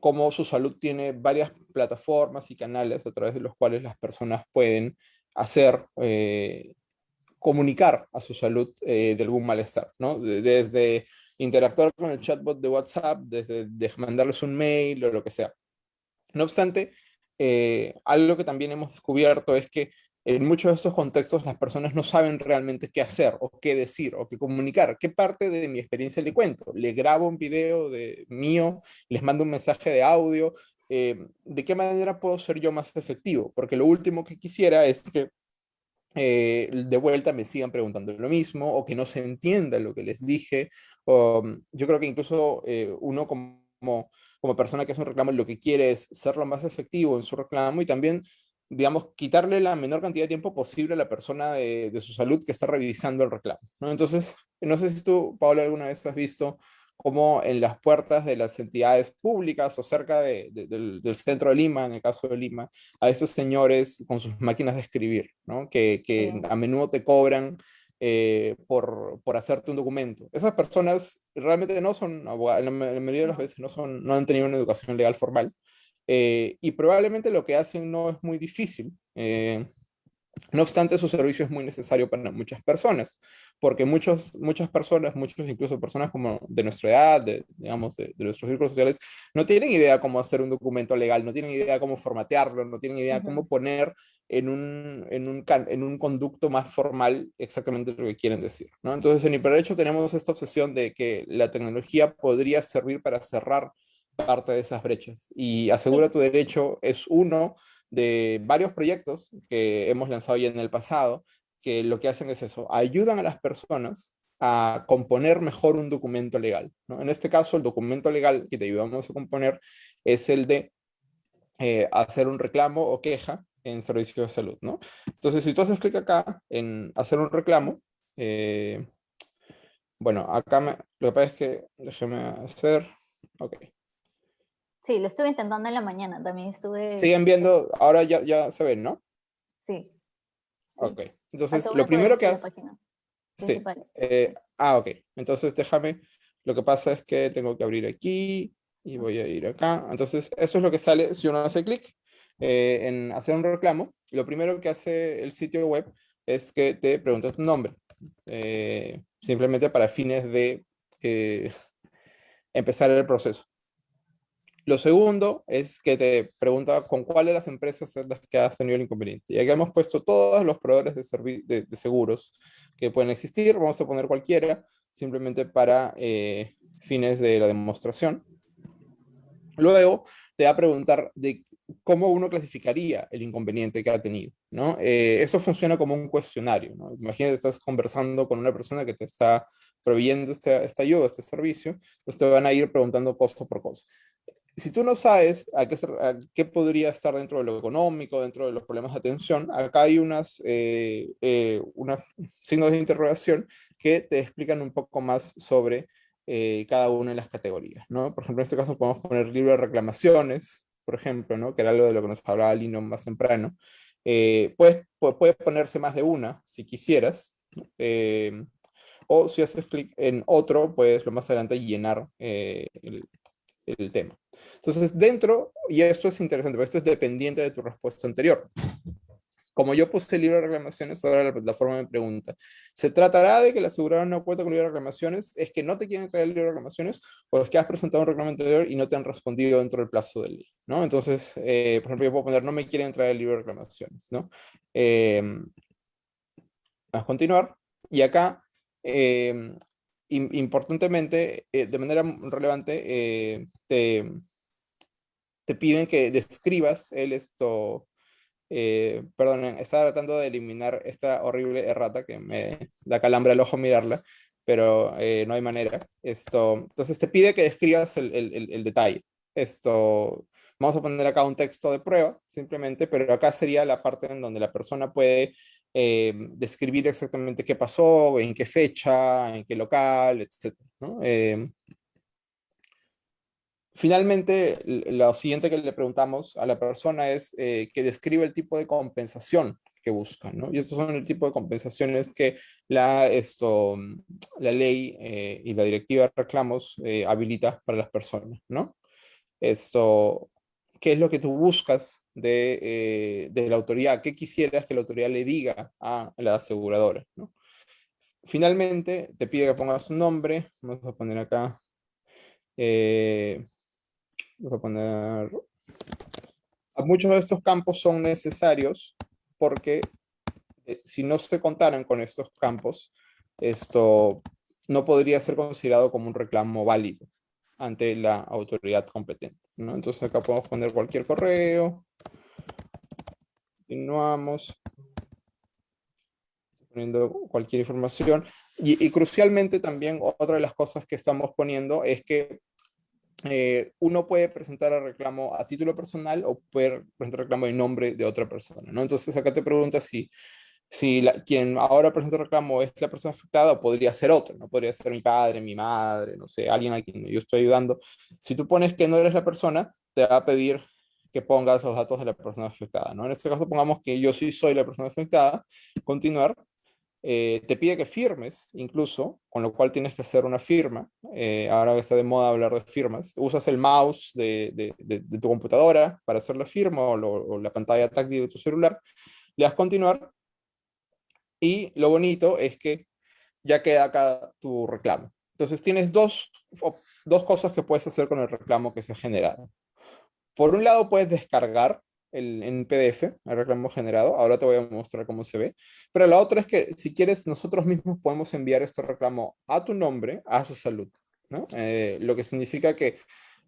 cómo su salud tiene varias plataformas y canales a través de los cuales las personas pueden hacer, comunicar a su salud de algún malestar, ¿no? Desde interactuar con el chatbot de WhatsApp, desde mandarles un mail o lo que sea. No obstante, eh, algo que también hemos descubierto es que en muchos de estos contextos las personas no saben realmente qué hacer o qué decir o qué comunicar. ¿Qué parte de mi experiencia le cuento? ¿Le grabo un video de mío? ¿Les mando un mensaje de audio? Eh, ¿De qué manera puedo ser yo más efectivo? Porque lo último que quisiera es que eh, de vuelta me sigan preguntando lo mismo o que no se entienda lo que les dije. yo creo que incluso uno como persona que hace un reclamo lo que quiere es ser lo más efectivo en su reclamo y también, digamos, quitarle la menor cantidad de tiempo posible a la persona de, su salud que está revisando el reclamo. ¿no? Entonces, no sé si tú, Paola, alguna vez has visto cómo en las puertas de las entidades públicas o cerca del, centro de Lima, en el caso de Lima, a esos señores con sus máquinas de escribir, ¿no? que, que a menudo te cobran eh, por, por, hacerte un documento. Esas personas realmente no son abogados, la mayoría de las veces no, son, no han tenido una educación legal formal, eh, y probablemente lo que hacen no es muy difícil. Eh, no obstante, su servicio es muy necesario para muchas personas, porque muchos, muchas personas, muchos incluso personas como de nuestra edad, de, digamos, de, nuestros círculos sociales, no tienen idea cómo hacer un documento legal, no tienen idea cómo formatearlo, no tienen idea cómo poner en un, en, un, en un conducto más formal exactamente lo que quieren decir. ¿no? Entonces, en Hiperderecho tenemos esta obsesión de que la tecnología podría servir para cerrar parte de esas brechas. Y Asegura tu Derecho es uno de varios proyectos que hemos lanzado ya en el pasado, que lo que hacen es eso, ayudan a las personas a componer mejor un documento legal. ¿no? En este caso, el documento legal que te ayudamos a componer es el de eh, hacer un reclamo o queja en servicio de salud. ¿no? Entonces, si tú haces clic acá en hacer un reclamo, eh, bueno, acá me, lo que pasa es que, déjeme hacer, ok. Sí, lo estuve intentando en la mañana, también estuve... Siguen viendo, ahora ya, ya se ven, ¿no? Sí. Ok, entonces lo primero que hace... Sí. Eh, ah, ok, entonces déjame, lo que pasa es que tengo que abrir aquí y voy a ir acá. Entonces eso es lo que sale si uno hace clic eh, en hacer un reclamo. Lo primero que hace el sitio web es que te pregunta tu nombre, eh, simplemente para fines de [laughs] empezar el proceso. Lo segundo es que te pregunta con cuál de las empresas es las que has tenido el inconveniente. Y aquí hemos puesto todos los proveedores de, seguros que pueden existir. Vamos a poner cualquiera, simplemente para eh, fines de la demostración. Luego te va a preguntar de cómo uno clasificaría el inconveniente que ha tenido. ¿no? Eh, esto funciona como un cuestionario. ¿no? Imagínate, estás conversando con una persona que te está proveyendo esta, esta ayuda, este servicio, pues te van a ir preguntando cosa por cosa si tú no sabes a qué, podría estar dentro de lo económico, dentro de los problemas de atención, acá hay unas, eh, eh, unos signos de interrogación que te explican un poco más sobre eh, cada una de las categorías. ¿no? Por ejemplo, en este caso podemos poner libro de reclamaciones, por ejemplo, ¿no? que era algo de lo que nos hablaba Lino más temprano. puedes, puede ponerse más de una, si quisieras. o si haces clic en otro, puedes lo más adelante llenar el, el tema. Entonces, dentro, y esto es interesante, esto es dependiente de tu respuesta anterior. Como yo puse el libro de reclamaciones, ahora la plataforma me pregunta, ¿se tratará de que la aseguradora no cuenta con el libro de reclamaciones? ¿Es que no te quieren traer el libro de reclamaciones? ¿O es que has presentado un reclamo anterior y no te han respondido dentro del plazo del ley? ¿no? Entonces, eh, por ejemplo, yo puedo poner, no me quieren traer el libro de reclamaciones. ¿no? Eh, vamos a continuar. Y acá, eh, importantemente, de manera relevante, te, te piden que describas el esto eh, perdón, estaba tratando de eliminar esta horrible errata que me da calambre al ojo mirarla, pero eh, no hay manera. Esto, entonces te pide que describas el, detalle. Esto, vamos a poner acá un texto de prueba, simplemente, pero acá sería la parte en donde la persona puede eh, describir exactamente qué pasó, en qué fecha, en qué local, etc. Finalmente, lo siguiente que le preguntamos a la persona es eh, que describe el tipo de compensación que buscan, ¿no? Y estos son el tipo de compensaciones que la, esto, la ley eh, y la directiva de reclamos eh, habilita para las personas, ¿no? Esto, ¿qué es lo que tú buscas de, de, la autoridad? ¿Qué quisieras que la autoridad le diga a la aseguradora. Finalmente, te pide que pongas un nombre, vamos a poner acá, Vamos a poner... Muchos de estos campos son necesarios porque eh, si no se contaran con estos campos, esto no podría ser considerado como un reclamo válido ante la autoridad competente. ¿no? Entonces acá podemos poner cualquier correo. Continuamos. Poniendo cualquier información. Y, crucialmente también otra de las cosas que estamos poniendo es que eh, uno puede presentar el reclamo a título personal o puede presentar reclamo en nombre de otra persona, ¿no? Entonces acá te pregunta si, si la, quien ahora presenta el reclamo es la persona afectada o podría ser otra, ¿no? Podría ser mi padre, mi madre, no sé, alguien a quien yo estoy ayudando. Si tú pones que no eres la persona, te va a pedir que pongas los datos de la persona afectada, ¿no? En este caso pongamos que yo sí soy la persona afectada, continuar, eh, te pide que firmes incluso, con lo cual tienes que hacer una firma. Eh, ahora que está de moda hablar de firmas, usas el mouse de, tu computadora para hacer la firma o, la pantalla táctil de tu celular, le das continuar y lo bonito es que ya queda acá tu reclamo. Entonces tienes dos, dos cosas que puedes hacer con el reclamo que se ha generado. Por un lado puedes descargar el, en PDF, el reclamo generado. Ahora te voy a mostrar cómo se ve. Pero la otra es que si quieres, nosotros mismos podemos enviar este reclamo a tu nombre, a su salud. ¿no? Eh, lo que significa que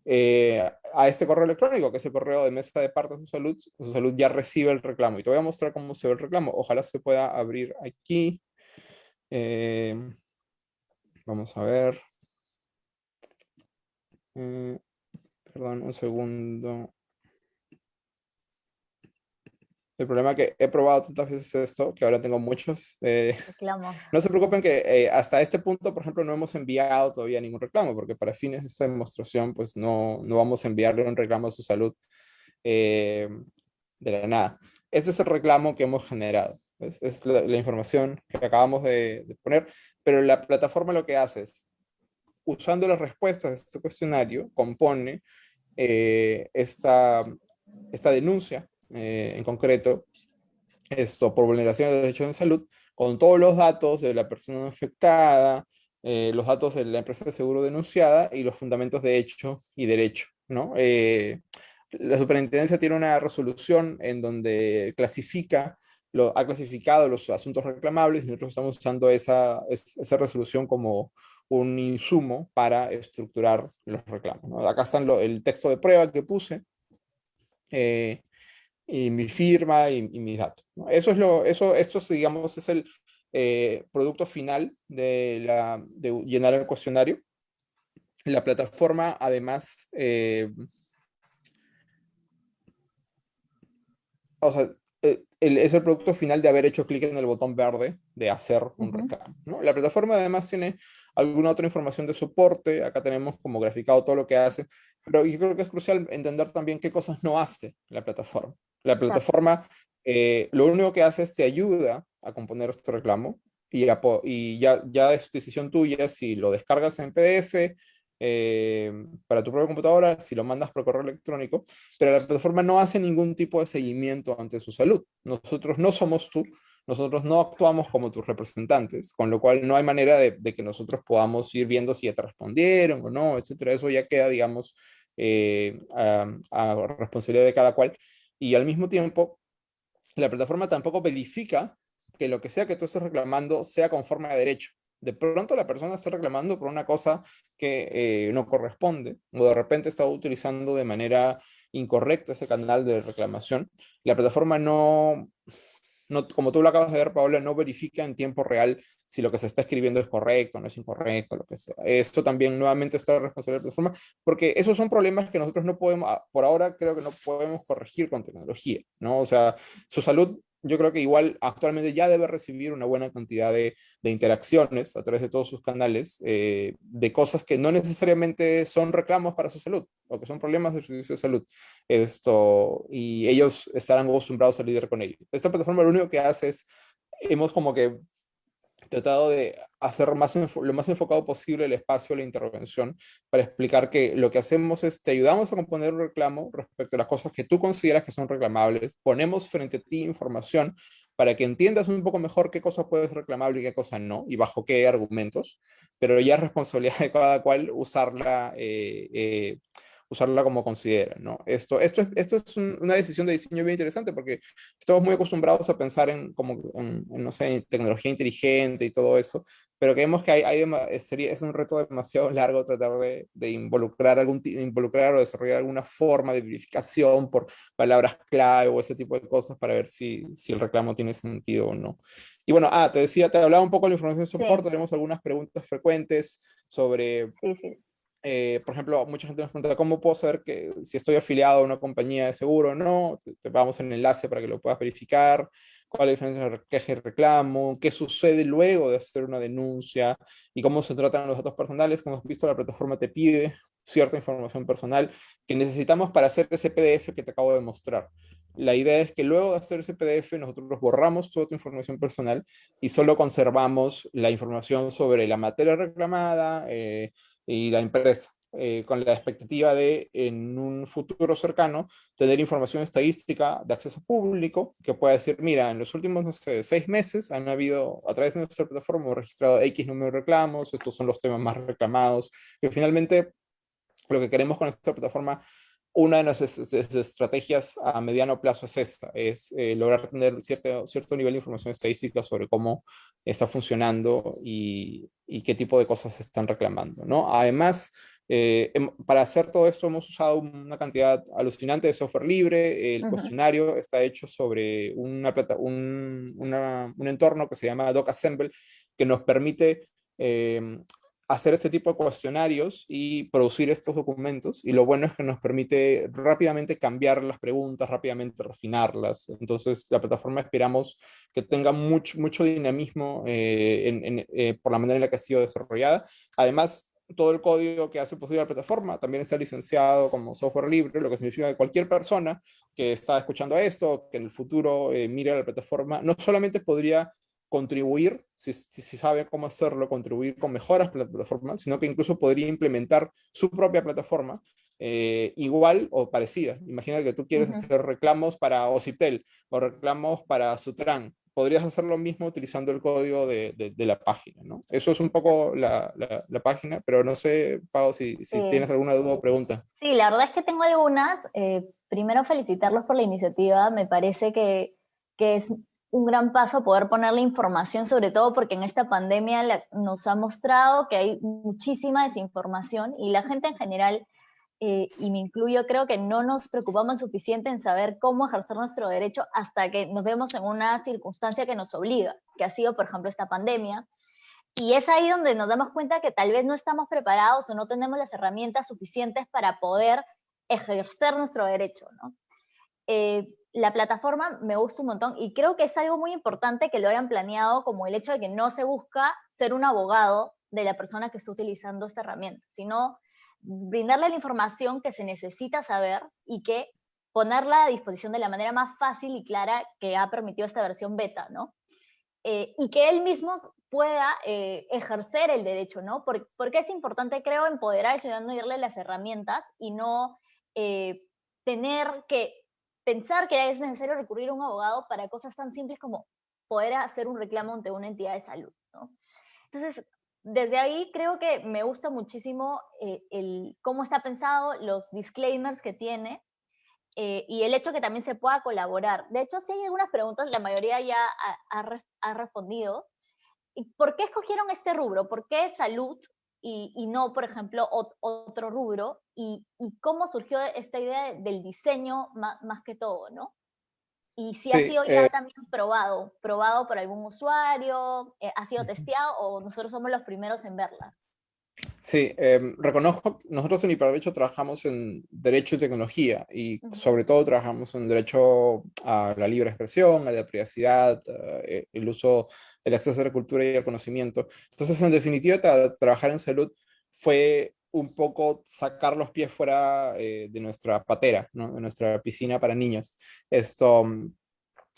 eh, a este correo electrónico, que es el correo de mesa de parte de su salud, su salud ya recibe el reclamo. Y te voy a mostrar cómo se ve el reclamo. Ojalá se pueda abrir aquí. Eh, vamos a ver. perdón, un segundo. El problema es que he probado tantas veces esto, que ahora tengo muchos. Eh, [laughs] Reclamos. No se preocupen que eh, hasta este punto, por ejemplo, no hemos enviado todavía ningún reclamo, porque para fines de esta demostración, pues no, no vamos a enviarle un reclamo a su salud eh, de la nada. Ese es el reclamo que hemos generado. Es, la, información que acabamos de, de, poner, pero la plataforma lo que hace es, usando las respuestas de este cuestionario, compone esta, esta denuncia eh, en concreto, esto por vulneración de derechos de salud, con todos los datos de la persona afectada, eh, los datos de la empresa de seguro denunciada y los fundamentos de hecho y derecho. ¿no? Eh, la superintendencia tiene una resolución en donde clasifica, lo, ha clasificado los asuntos reclamables y nosotros estamos usando esa, esa resolución como un insumo para estructurar los reclamos. Acá está el texto de prueba que puse, eh, y mi firma y, mis datos. Eso es lo, eso, esto digamos, es el eh, producto final de, la, de, llenar el cuestionario. La plataforma, además, eh, o sea, eh, es el producto final de haber hecho clic en el botón verde de hacer un reclamo. ¿no? La plataforma además tiene alguna otra información de soporte, acá tenemos como graficado todo lo que hace, pero yo creo que es crucial entender también qué cosas no hace la plataforma. La plataforma eh, lo único que hace es te ayuda a componer este reclamo y, y ya, ya es decisión tuya si lo descargas en PDF, eh, para tu propia computadora, si lo mandas por correo electrónico, pero la plataforma no hace ningún tipo de seguimiento ante su salud. Nosotros no somos tú, nosotros no actuamos como tus representantes, con lo cual no hay manera de, que nosotros podamos ir viendo si ya te respondieron o no, etcétera. Eso ya queda, digamos, eh, a, responsabilidad de cada cual. Y al mismo tiempo, la plataforma tampoco verifica que lo que sea que tú estés reclamando sea conforme a derecho de pronto la persona está reclamando por una cosa que eh, no corresponde, o de repente está utilizando de manera incorrecta ese canal de reclamación. La plataforma no, no, como tú lo acabas de ver, Paola, no verifica en tiempo real si lo que se está escribiendo es correcto, no es incorrecto, lo que sea. Esto también nuevamente está en responsabilidad de la plataforma, porque esos son problemas que nosotros no podemos, por ahora creo que no podemos corregir con tecnología, ¿no? O sea, su salud yo creo que igual actualmente ya debe recibir una buena cantidad de, interacciones a través de todos sus canales eh, de cosas que no necesariamente son reclamos para su salud o que son problemas de servicio de salud. Esto, y ellos estarán acostumbrados a lidiar con ello. Esta plataforma lo único que hace es, hemos como que tratado de hacer más lo más enfocado posible el espacio de la intervención para explicar que lo que hacemos es te ayudamos a componer un reclamo respecto a las cosas que tú consideras que son reclamables, ponemos frente a ti información para que entiendas un poco mejor qué cosa puede ser reclamable y qué cosa no, y bajo qué argumentos, pero ya es responsabilidad de cada cual usarla eh, eh, usarla como considera, ¿no? Esto, esto es, esto es una decisión de diseño bien interesante porque estamos muy acostumbrados a pensar en, como, no sé, en tecnología inteligente y todo eso, pero creemos que hay, hay sería, es un reto demasiado largo tratar de, de, involucrar, algún, involucrar o desarrollar alguna forma de verificación por palabras clave o ese tipo de cosas para ver si, si el reclamo tiene sentido o no. Y bueno, ah, te decía, te hablaba un poco de la información de soporte, tenemos algunas preguntas frecuentes sobre sí, sí. Eh, por ejemplo, mucha gente nos pregunta, ¿cómo puedo saber que si estoy afiliado a una compañía de seguro o no? Te, vamos en el enlace para que lo puedas verificar. ¿Cuál es la diferencia entre queja y reclamo? ¿Qué sucede luego de hacer una denuncia? ¿Y cómo se tratan los datos personales? Como hemos visto, la plataforma te pide cierta información personal que necesitamos para hacer ese PDF que te acabo de mostrar. La idea es que luego de hacer ese PDF nosotros borramos toda tu información personal y solo conservamos la información sobre la materia reclamada, eh, y la empresa, eh, con la expectativa de, en un futuro cercano, tener información estadística de acceso público que pueda decir, mira, en los últimos, no sé, seis meses han habido, a través de nuestra plataforma, registrado X número de reclamos, estos son los temas más reclamados, y finalmente lo que queremos con esta plataforma una de nuestras estrategias a mediano plazo es esta, es eh, lograr tener cierto, cierto nivel de información estadística sobre cómo está funcionando y, y qué tipo de cosas se están reclamando. ¿no? Además, eh, para hacer todo esto hemos usado una cantidad alucinante de software libre. El cuestionario está hecho sobre una plata, un, un, entorno que se llama DocAssemble, que nos permite eh, hacer este tipo de cuestionarios y producir estos documentos. Y lo bueno es que nos permite rápidamente cambiar las preguntas, rápidamente refinarlas. Entonces, la plataforma esperamos que tenga mucho, mucho dinamismo eh, eh, por la manera en la que ha sido desarrollada. Además, todo el código que hace posible la plataforma también está licenciado como software libre, lo que significa que cualquier persona que está escuchando esto, que en el futuro eh, mire a la plataforma, no solamente podría contribuir, si, si, sabe cómo hacerlo, contribuir con mejoras para la plataforma, sino que incluso podría implementar su propia plataforma eh, igual o parecida. Imagina que tú quieres hacer reclamos para Ociptel o reclamos para Sutran. Podrías hacer lo mismo utilizando el código de, de, la página, ¿no? Eso es un poco la, la, página, pero no sé, Pau, si, si tienes alguna duda o pregunta. Sí, la verdad es que tengo algunas. Eh, primero, felicitarlos por la iniciativa. Me parece que, que es un gran paso poder poner la información, sobre todo porque en esta pandemia nos ha mostrado que hay muchísima desinformación y la gente en general, eh, y me incluyo, creo que no nos preocupamos suficiente en saber cómo ejercer nuestro derecho hasta que nos vemos en una circunstancia que nos obliga, que ha sido, por ejemplo, esta pandemia. Y es ahí donde nos damos cuenta que tal vez no estamos preparados o no tenemos las herramientas suficientes para poder ejercer nuestro derecho. ¿no? Eh, la plataforma me gusta un montón y creo que es algo muy importante que lo hayan planeado como el hecho de que no se busca ser un abogado de la persona que está utilizando esta herramienta, sino brindarle la información que se necesita saber y que ponerla a disposición de la manera más fácil y clara que ha permitido esta versión beta, ¿no? eh, y que él mismo pueda eh, ejercer el derecho, ¿no? porque es importante, creo, empoderar al ciudadano y darle las herramientas y no eh, tener que pensar que es necesario recurrir a un abogado para cosas tan simples como poder hacer un reclamo ante una entidad de salud. Entonces, desde ahí creo que me gusta muchísimo el, cómo está pensado, los disclaimers que tiene, eh, y el hecho que también se pueda colaborar. De hecho, si hay algunas preguntas, la mayoría ya ha, respondido. ¿Por qué escogieron este rubro? ¿Por qué salud y, no, por ejemplo, otro rubro? ¿Y, cómo surgió esta idea del diseño más, que todo, no? Y si ha sido ya eh también probado, probado por algún usuario, eh, ha sido testeado o nosotros somos los primeros en verla. Sí, em, reconozco, nosotros en Hiperderecho trabajamos en Derecho y Tecnología y sobre todo trabajamos en Derecho a la libre expresión, a la privacidad, eh, el uso, el acceso a la cultura y al conocimiento. Entonces, en definitiva, trabajar en salud fue un poco sacar los pies fuera eh, de nuestra patera, de nuestra piscina para niños. Esto,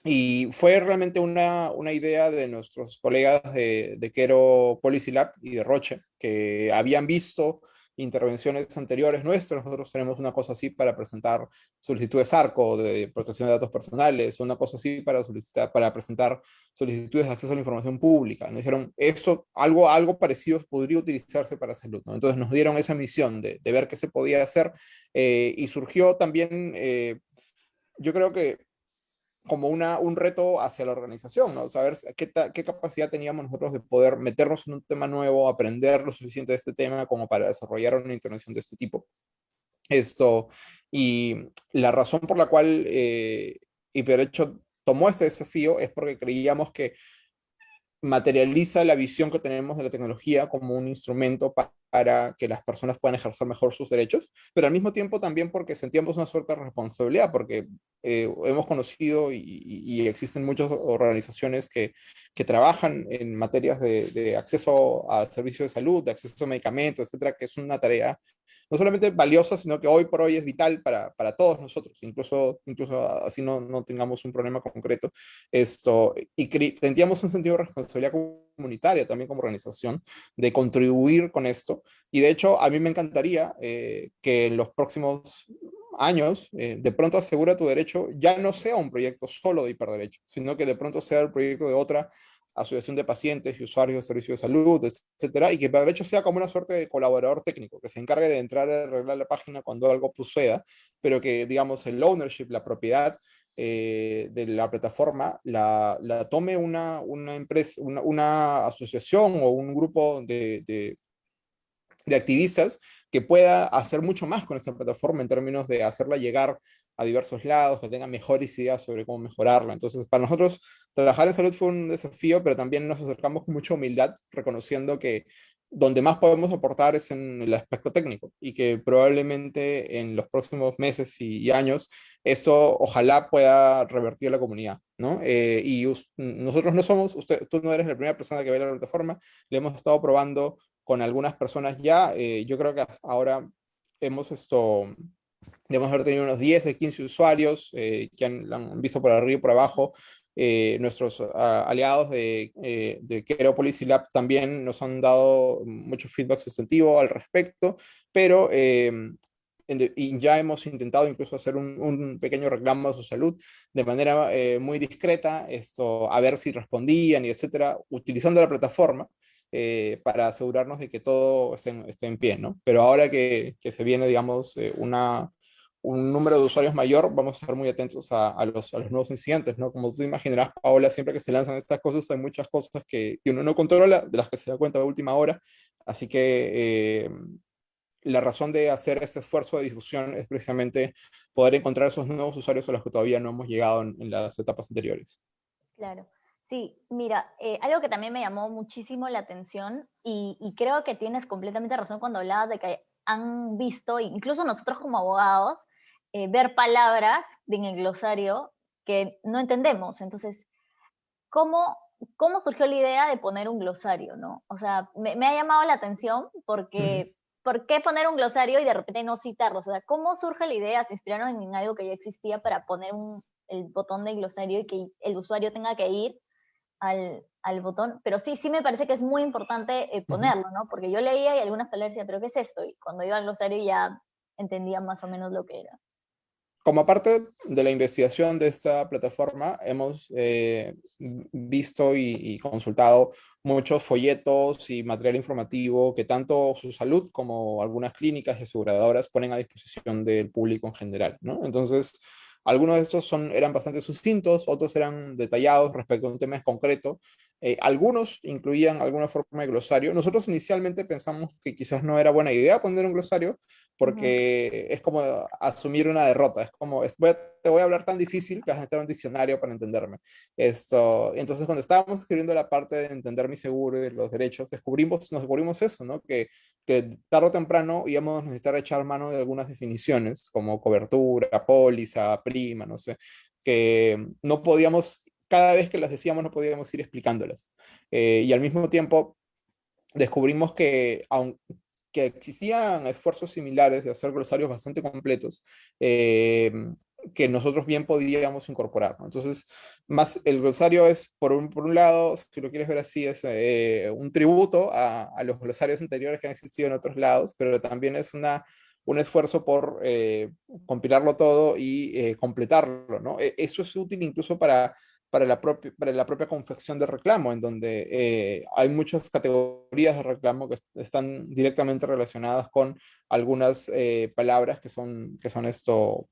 y fue realmente una, una, idea de nuestros colegas de, de Quero Policy Lab y de Roche, que habían visto intervenciones anteriores nuestras, nosotros tenemos una cosa así para presentar solicitudes ARCO de protección de datos personales, una cosa así para, solicitar, para presentar solicitudes de acceso a la información pública. Nos dijeron, eso, algo, algo parecido podría utilizarse para salud. ¿no? Entonces nos dieron esa misión de, de ver qué se podía hacer eh, y surgió también, eh, yo creo que como una, un reto hacia la organización, ¿no? Saber qué, qué, capacidad teníamos nosotros de poder meternos en un tema nuevo, aprender lo suficiente de este tema como para desarrollar una intervención de este tipo. Esto, y la razón por la cual eh, Hiperderecho tomó este desafío es porque creíamos que materializa la visión que tenemos de la tecnología como un instrumento para que las personas puedan ejercer mejor sus derechos, pero al mismo tiempo también porque sentíamos una suerte de responsabilidad, porque eh, hemos conocido y, existen muchas organizaciones que, que trabajan en materias de, de, acceso a servicios de salud, de acceso a medicamentos, etcétera, que es una tarea no solamente valiosa, sino que hoy por hoy es vital para, para todos nosotros, incluso, incluso así no, no tengamos un problema concreto. Esto, y sentíamos un sentido de responsabilidad comunitaria también como organización de contribuir con esto. Y de hecho, a mí me encantaría eh, que en los próximos años, eh, de pronto asegura tu derecho ya no sea un proyecto solo de hiperderecho, sino que de pronto sea el proyecto de otra asociación de pacientes y usuarios de servicios de salud, etcétera, y que de hecho sea como una suerte de colaborador técnico, que se encargue de entrar a arreglar la página cuando algo suceda, pero que, digamos, el ownership, la propiedad eh, de la plataforma, la, tome una, una empresa, una, asociación o un grupo de, de, de activistas que pueda hacer mucho más con esta plataforma en términos de hacerla llegar a diversos lados, que tengan mejores ideas sobre cómo mejorarla. Entonces, para nosotros, trabajar en salud fue un desafío, pero también nos acercamos con mucha humildad, reconociendo que donde más podemos aportar es en el aspecto técnico y que probablemente en los próximos meses y, años esto ojalá pueda revertir la comunidad, ¿no? Eh, y nosotros no somos, usted, tú no eres la primera persona que ve la plataforma, le hemos estado probando con algunas personas ya, eh, yo creo que ahora hemos esto, Debemos haber tenido unos 10 de 15 usuarios eh, que han, visto por arriba y por abajo. Eh, nuestros ah, aliados de, eh, de Kero Policy Lab también nos han dado mucho feedback sustantivo al respecto, pero em, y ya hemos intentado incluso hacer un, un, pequeño reclamo a su salud de manera muy discreta, esto, a ver si respondían y etcétera, utilizando la plataforma. Para asegurarnos de que todo esté, esté, en pie, ¿no? Pero ahora que, que se viene, digamos, una, un número de usuarios mayor, vamos a estar muy atentos a, los, a, los, nuevos incidentes, ¿no? Como tú imaginarás, Paola, siempre que se lanzan estas cosas hay muchas cosas que, que uno no controla, de las que se da cuenta a última hora, así que eh, la razón de hacer este esfuerzo de difusión es precisamente poder encontrar esos nuevos usuarios a los que todavía no hemos llegado en, en las etapas anteriores. Claro. Sí, mira, eh, algo que también me llamó muchísimo la atención y, y creo que tienes completamente razón cuando hablabas de que han visto, incluso nosotros como abogados, eh, ver palabras en el glosario que no entendemos. Entonces, ¿cómo, ¿cómo surgió la idea de poner un glosario? ¿no? O sea, me, ha llamado la atención porque, ¿por qué poner un glosario y de repente no citarlo? O sea, ¿cómo surge la idea? ¿Se inspiraron en algo que ya existía para poner un, el botón de glosario y que el usuario tenga que ir al, al, botón, pero sí, sí me parece que es muy importante eh, ponerlo, ¿no? Porque yo leía y algunas palabras decían, ¿pero qué es esto? Y cuando iba al glosario ya entendía más o menos lo que era. Como parte de la investigación de esta plataforma, hemos eh, visto y, y, consultado muchos folletos y material informativo que tanto su salud como algunas clínicas y aseguradoras ponen a disposición del público en general, ¿no? Entonces, algunos de estos eran bastante sucintos, otros eran detallados respecto a un tema concreto. Eh, algunos incluían alguna forma de glosario. Nosotros inicialmente pensamos que quizás no era buena idea poner un glosario porque es como asumir una derrota. Es como, es, te voy a hablar tan difícil que vas a necesitar un diccionario para entenderme. Esto, entonces, cuando estábamos escribiendo la parte de entender mi seguro y los derechos, descubrimos, nos descubrimos eso, ¿no? Que, que tarde o temprano íbamos a necesitar echar mano de algunas definiciones, como cobertura, póliza, prima, no sé, que no podíamos, cada vez que las decíamos no podíamos ir explicándolas. Eh, y al mismo tiempo descubrimos que, aun, que existían esfuerzos similares de hacer glosarios bastante completos, eh, que nosotros bien podíamos incorporar. Entonces, más el glosario es, por un, por un lado, si lo quieres ver así, es eh, un tributo a, a, los glosarios anteriores que han existido en otros lados, pero también es una, un esfuerzo por compilarlo todo y completarlo. ¿no? E, eso es útil incluso para, para, la propia, para la propia confección de reclamo, en donde eh, hay muchas categorías de reclamo que están directamente relacionadas con algunas palabras que son, que son esto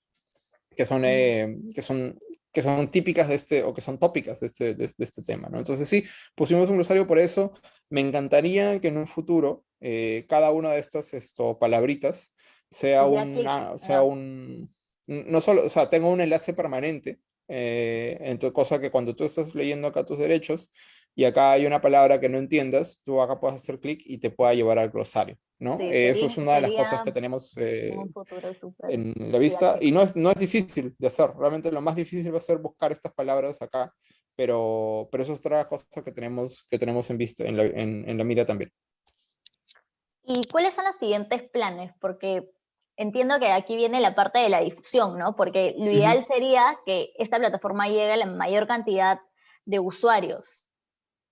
que son, eh, que son, que son típicas de este, o que son tópicas de este, de, de este tema, ¿no? Entonces sí, pusimos un glosario por eso. Me encantaría que en un futuro eh, cada una de estas esto, palabritas sea, una, sea un, no solo, o sea, tenga un enlace permanente, eh, en tu, cosa que cuando tú estás leyendo acá tus derechos, y acá hay una palabra que no entiendas, tú acá puedes hacer clic y te pueda llevar al glosario, ¿no? Sí, eh, eso es una de las cosas que tenemos eh, en la vista, y no es, no es difícil de hacer, realmente lo más difícil va a ser buscar estas palabras acá, pero, pero eso es otra cosa que tenemos, que tenemos en, vista, en, la, en, en la mira también. ¿Y cuáles son los siguientes planes? Porque entiendo que aquí viene la parte de la difusión, ¿no? Porque lo ideal uh -huh. sería que esta plataforma llegue a la mayor cantidad de usuarios,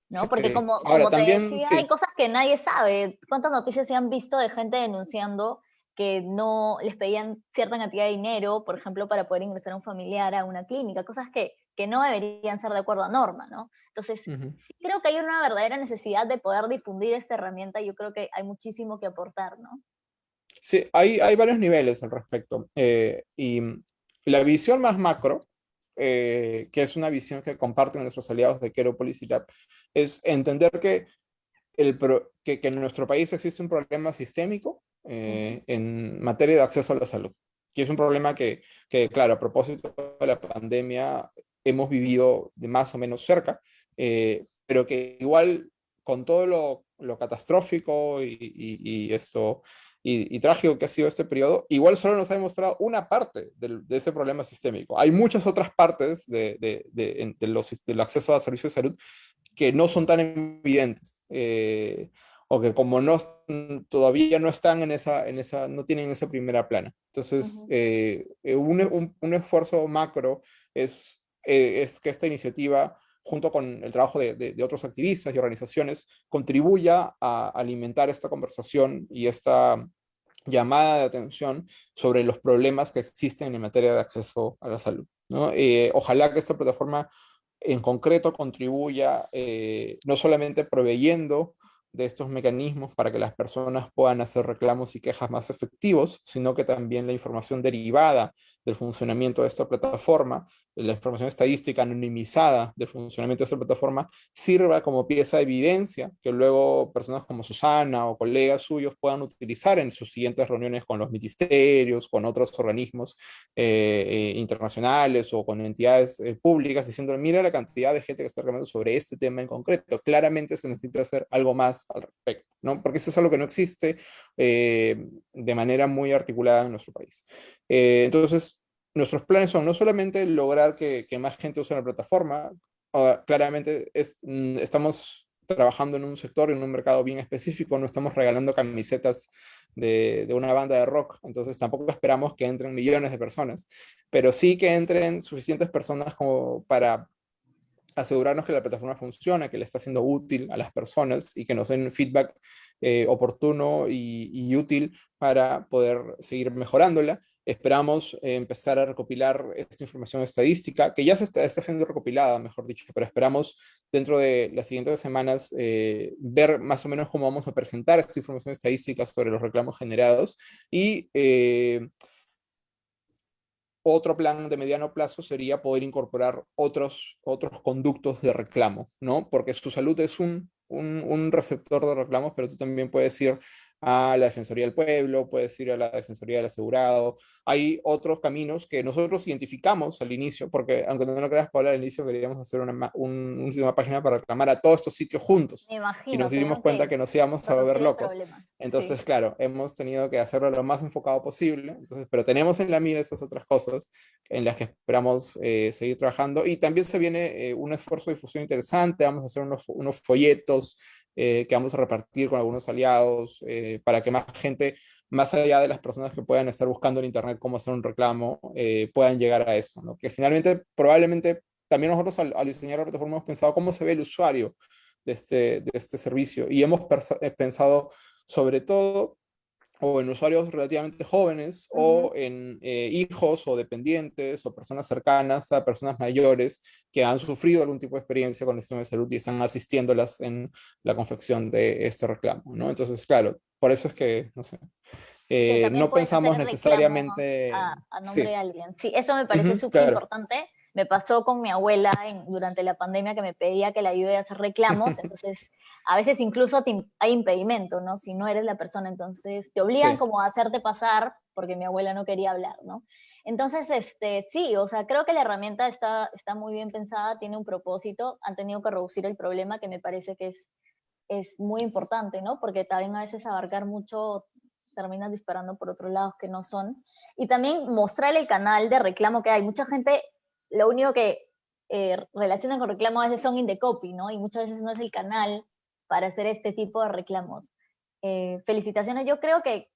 ¿no? Sí, Porque como, ahora, como te también, decía, sí. hay cosas que nadie sabe. ¿Cuántas noticias se han visto de gente denunciando que no les pedían cierta cantidad de dinero, por ejemplo, para poder ingresar a un familiar a una clínica? Cosas que, que no deberían ser de acuerdo a norma, ¿no? Entonces, uh -huh. sí creo que hay una verdadera necesidad de poder difundir esta herramienta y yo creo que hay muchísimo que aportar, ¿no? Sí, hay, hay varios niveles al respecto. Eh, y la visión más macro, eh, que es una visión que comparten nuestros aliados de Quero Policy Lab, es entender que, el pro, que, que, en nuestro país existe un problema sistémico eh, en materia de acceso a la salud. Y es un problema que, que, claro, a propósito de la pandemia hemos vivido de más o menos cerca, eh, pero que igual con todo lo, lo catastrófico y, y, y esto y, y, trágico que ha sido este periodo, igual solo nos ha demostrado una parte de, de ese problema sistémico. Hay muchas otras partes de, de, de los, del acceso a servicios de salud que no son tan evidentes. Eh, o que como no, todavía no están en esa, en esa, no tienen esa primera plana. Entonces, uh -huh. eh, un, un, un, esfuerzo macro es, eh, es que esta iniciativa junto con el trabajo de, de, de, otros activistas y organizaciones, contribuya a alimentar esta conversación y esta llamada de atención sobre los problemas que existen en materia de acceso a la salud. Eh, ojalá que esta plataforma en concreto contribuya eh, no solamente proveyendo de estos mecanismos para que las personas puedan hacer reclamos y quejas más efectivos, sino que también la información derivada del funcionamiento de esta plataforma la información estadística anonimizada del funcionamiento de esta plataforma sirva como pieza de evidencia que luego personas como Susana o colegas suyos puedan utilizar en sus siguientes reuniones con los ministerios, con otros organismos eh, eh, internacionales o con entidades eh, públicas, diciendo, mira la cantidad de gente que está reclamando sobre este tema en concreto. Claramente se necesita hacer algo más al respecto, ¿no? Porque eso es algo que no existe eh, de manera muy articulada en nuestro país. Eh, entonces, nuestros planes son no solamente lograr que, más gente use la plataforma, claramente mm, estamos trabajando en un sector, en un mercado bien específico, no estamos regalando camisetas de, de, una banda de rock, entonces tampoco esperamos que entren millones de personas, pero sí que entren suficientes personas como para asegurarnos que la plataforma funciona, que le está siendo útil a las personas y que nos den feedback eh, oportuno y, útil para poder seguir mejorándola. Esperamos eh, empezar a recopilar esta información estadística, que ya se está, siendo recopilada, mejor dicho, pero esperamos dentro de las siguientes semanas eh, ver más o menos cómo vamos a presentar esta información estadística sobre los reclamos generados y otro plan de mediano plazo sería poder incorporar otros, otros conductos de reclamo, ¿no? Porque su salud es un, un, un receptor de reclamos, pero tú también puedes ir a la Defensoría del Pueblo, puedes ir a la Defensoría del Asegurado. Hay otros caminos que nosotros identificamos al inicio, porque aunque no lo creas, Paula, al inicio queríamos hacer una, un, una página para reclamar a todos estos sitios juntos. y nos dimos cuenta que, nos íbamos a volver locos. Entonces, claro, hemos tenido que hacerlo lo más enfocado posible, entonces, pero tenemos en la mira esas otras cosas en las que esperamos eh, seguir trabajando. Y también se viene eh, un esfuerzo de difusión interesante, vamos a hacer unos, unos folletos eh, que vamos a repartir con algunos aliados eh, para que más gente, más allá de las personas que puedan estar buscando en Internet cómo hacer un reclamo, eh, puedan llegar a eso. ¿no? Que finalmente, probablemente, también nosotros al, diseñar la plataforma hemos pensado cómo se ve el usuario de este, de este servicio y hemos pensado sobre todo o en usuarios relativamente jóvenes, o en eh, hijos o dependientes, o personas cercanas a personas mayores que han sufrido algún tipo de experiencia con el sistema de salud y están asistiéndolas en la confección de este reclamo, ¿no? Entonces, claro, por eso es que, no sé, eh, no pensamos necesariamente... A, nombre de alguien. Sí, eso me parece súper importante me pasó con mi abuela durante la pandemia que me pedía que la ayude a hacer reclamos, [laughs] entonces a veces incluso hay impedimento, ¿no? Si no eres la persona, entonces te obligan como a hacerte pasar porque mi abuela no quería hablar, ¿no? Entonces, este, sí, o sea, creo que la herramienta está, está muy bien pensada, tiene un propósito, han tenido que reducir el problema que me parece que es, es muy importante, ¿no? Porque también a veces abarcar mucho terminan disparando por otros lados que no son. Y también mostrar el canal de reclamo que hay. Mucha gente lo único que eh, relacionan con reclamos a veces son in the copy, ¿no? Y muchas veces no es el canal para hacer este tipo de reclamos. Eh, felicitaciones, yo creo que,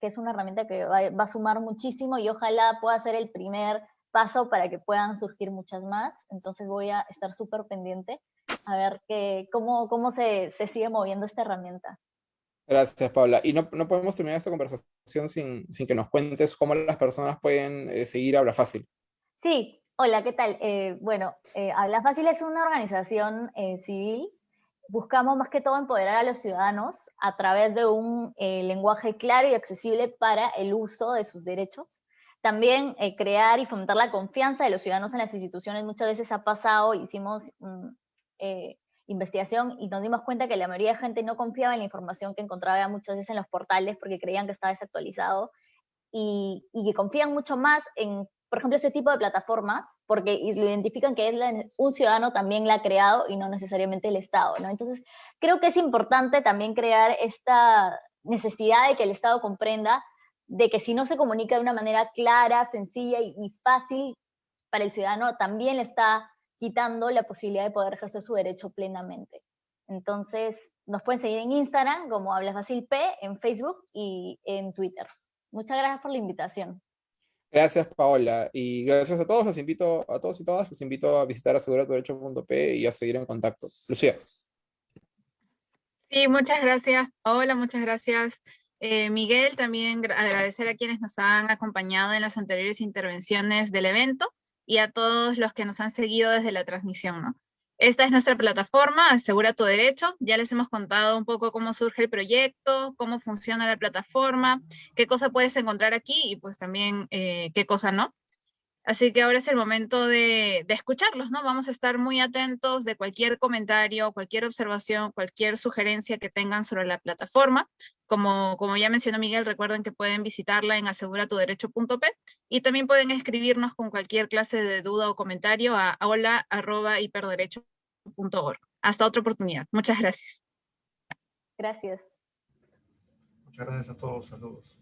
es una herramienta que va, a sumar muchísimo y ojalá pueda ser el primer paso para que puedan surgir muchas más. Entonces voy a estar súper pendiente a ver que, cómo, cómo se, sigue moviendo esta herramienta. Gracias, Paula. Y no, podemos terminar esta conversación sin, que nos cuentes cómo las personas pueden eh, seguir Habla Fácil. Sí, Hola, ¿qué tal? Eh, bueno, eh, Habla Fácil es una organización eh, civil. Buscamos más que todo empoderar a los ciudadanos a través de un lenguaje claro y accesible para el uso de sus derechos. También crear y fomentar la confianza de los ciudadanos en las instituciones. Muchas veces ha pasado, hicimos mm, investigación y nos dimos cuenta que la mayoría de gente no confiaba en la información que encontraba muchas veces en los portales porque creían que estaba desactualizado y, y que confían mucho más en por ejemplo, ese tipo de plataformas, porque lo identifican que es un ciudadano también la ha creado y no necesariamente el Estado, ¿no? Entonces, creo que es importante también crear esta necesidad de que el Estado comprenda de que si no se comunica de una manera clara, sencilla y, fácil para el ciudadano, también le está quitando la posibilidad de poder ejercer su derecho plenamente. Entonces, nos pueden seguir en Instagram como Habla Fácil P, en Facebook y en Twitter. Muchas gracias por la invitación. Gracias, Paola. Y gracias a todos, los invito, a todos y todas, los invito a visitar aseguratuderecho.p y a seguir en contacto. Lucía. Sí, muchas gracias, Paola, muchas gracias. Eh, Miguel, también agradecer a quienes nos han acompañado en las anteriores intervenciones del evento y a todos los que nos han seguido desde la transmisión, ¿no? Esta es nuestra plataforma, Asegura tu Derecho. Ya les hemos contado un poco cómo surge el proyecto, cómo funciona la plataforma, qué cosa puedes encontrar aquí y pues también eh, qué cosa no. Así que ahora es el momento de, escucharlos, ¿no? Vamos a estar muy atentos de cualquier comentario, cualquier observación, cualquier sugerencia que tengan sobre la plataforma. Como, como ya mencionó Miguel, recuerden que pueden visitarla en aseguratuderecho.p y también pueden escribirnos con cualquier clase de duda o comentario a hola.hiperderecho.org. Hasta otra oportunidad. Muchas gracias. Gracias. Muchas gracias a todos. Saludos.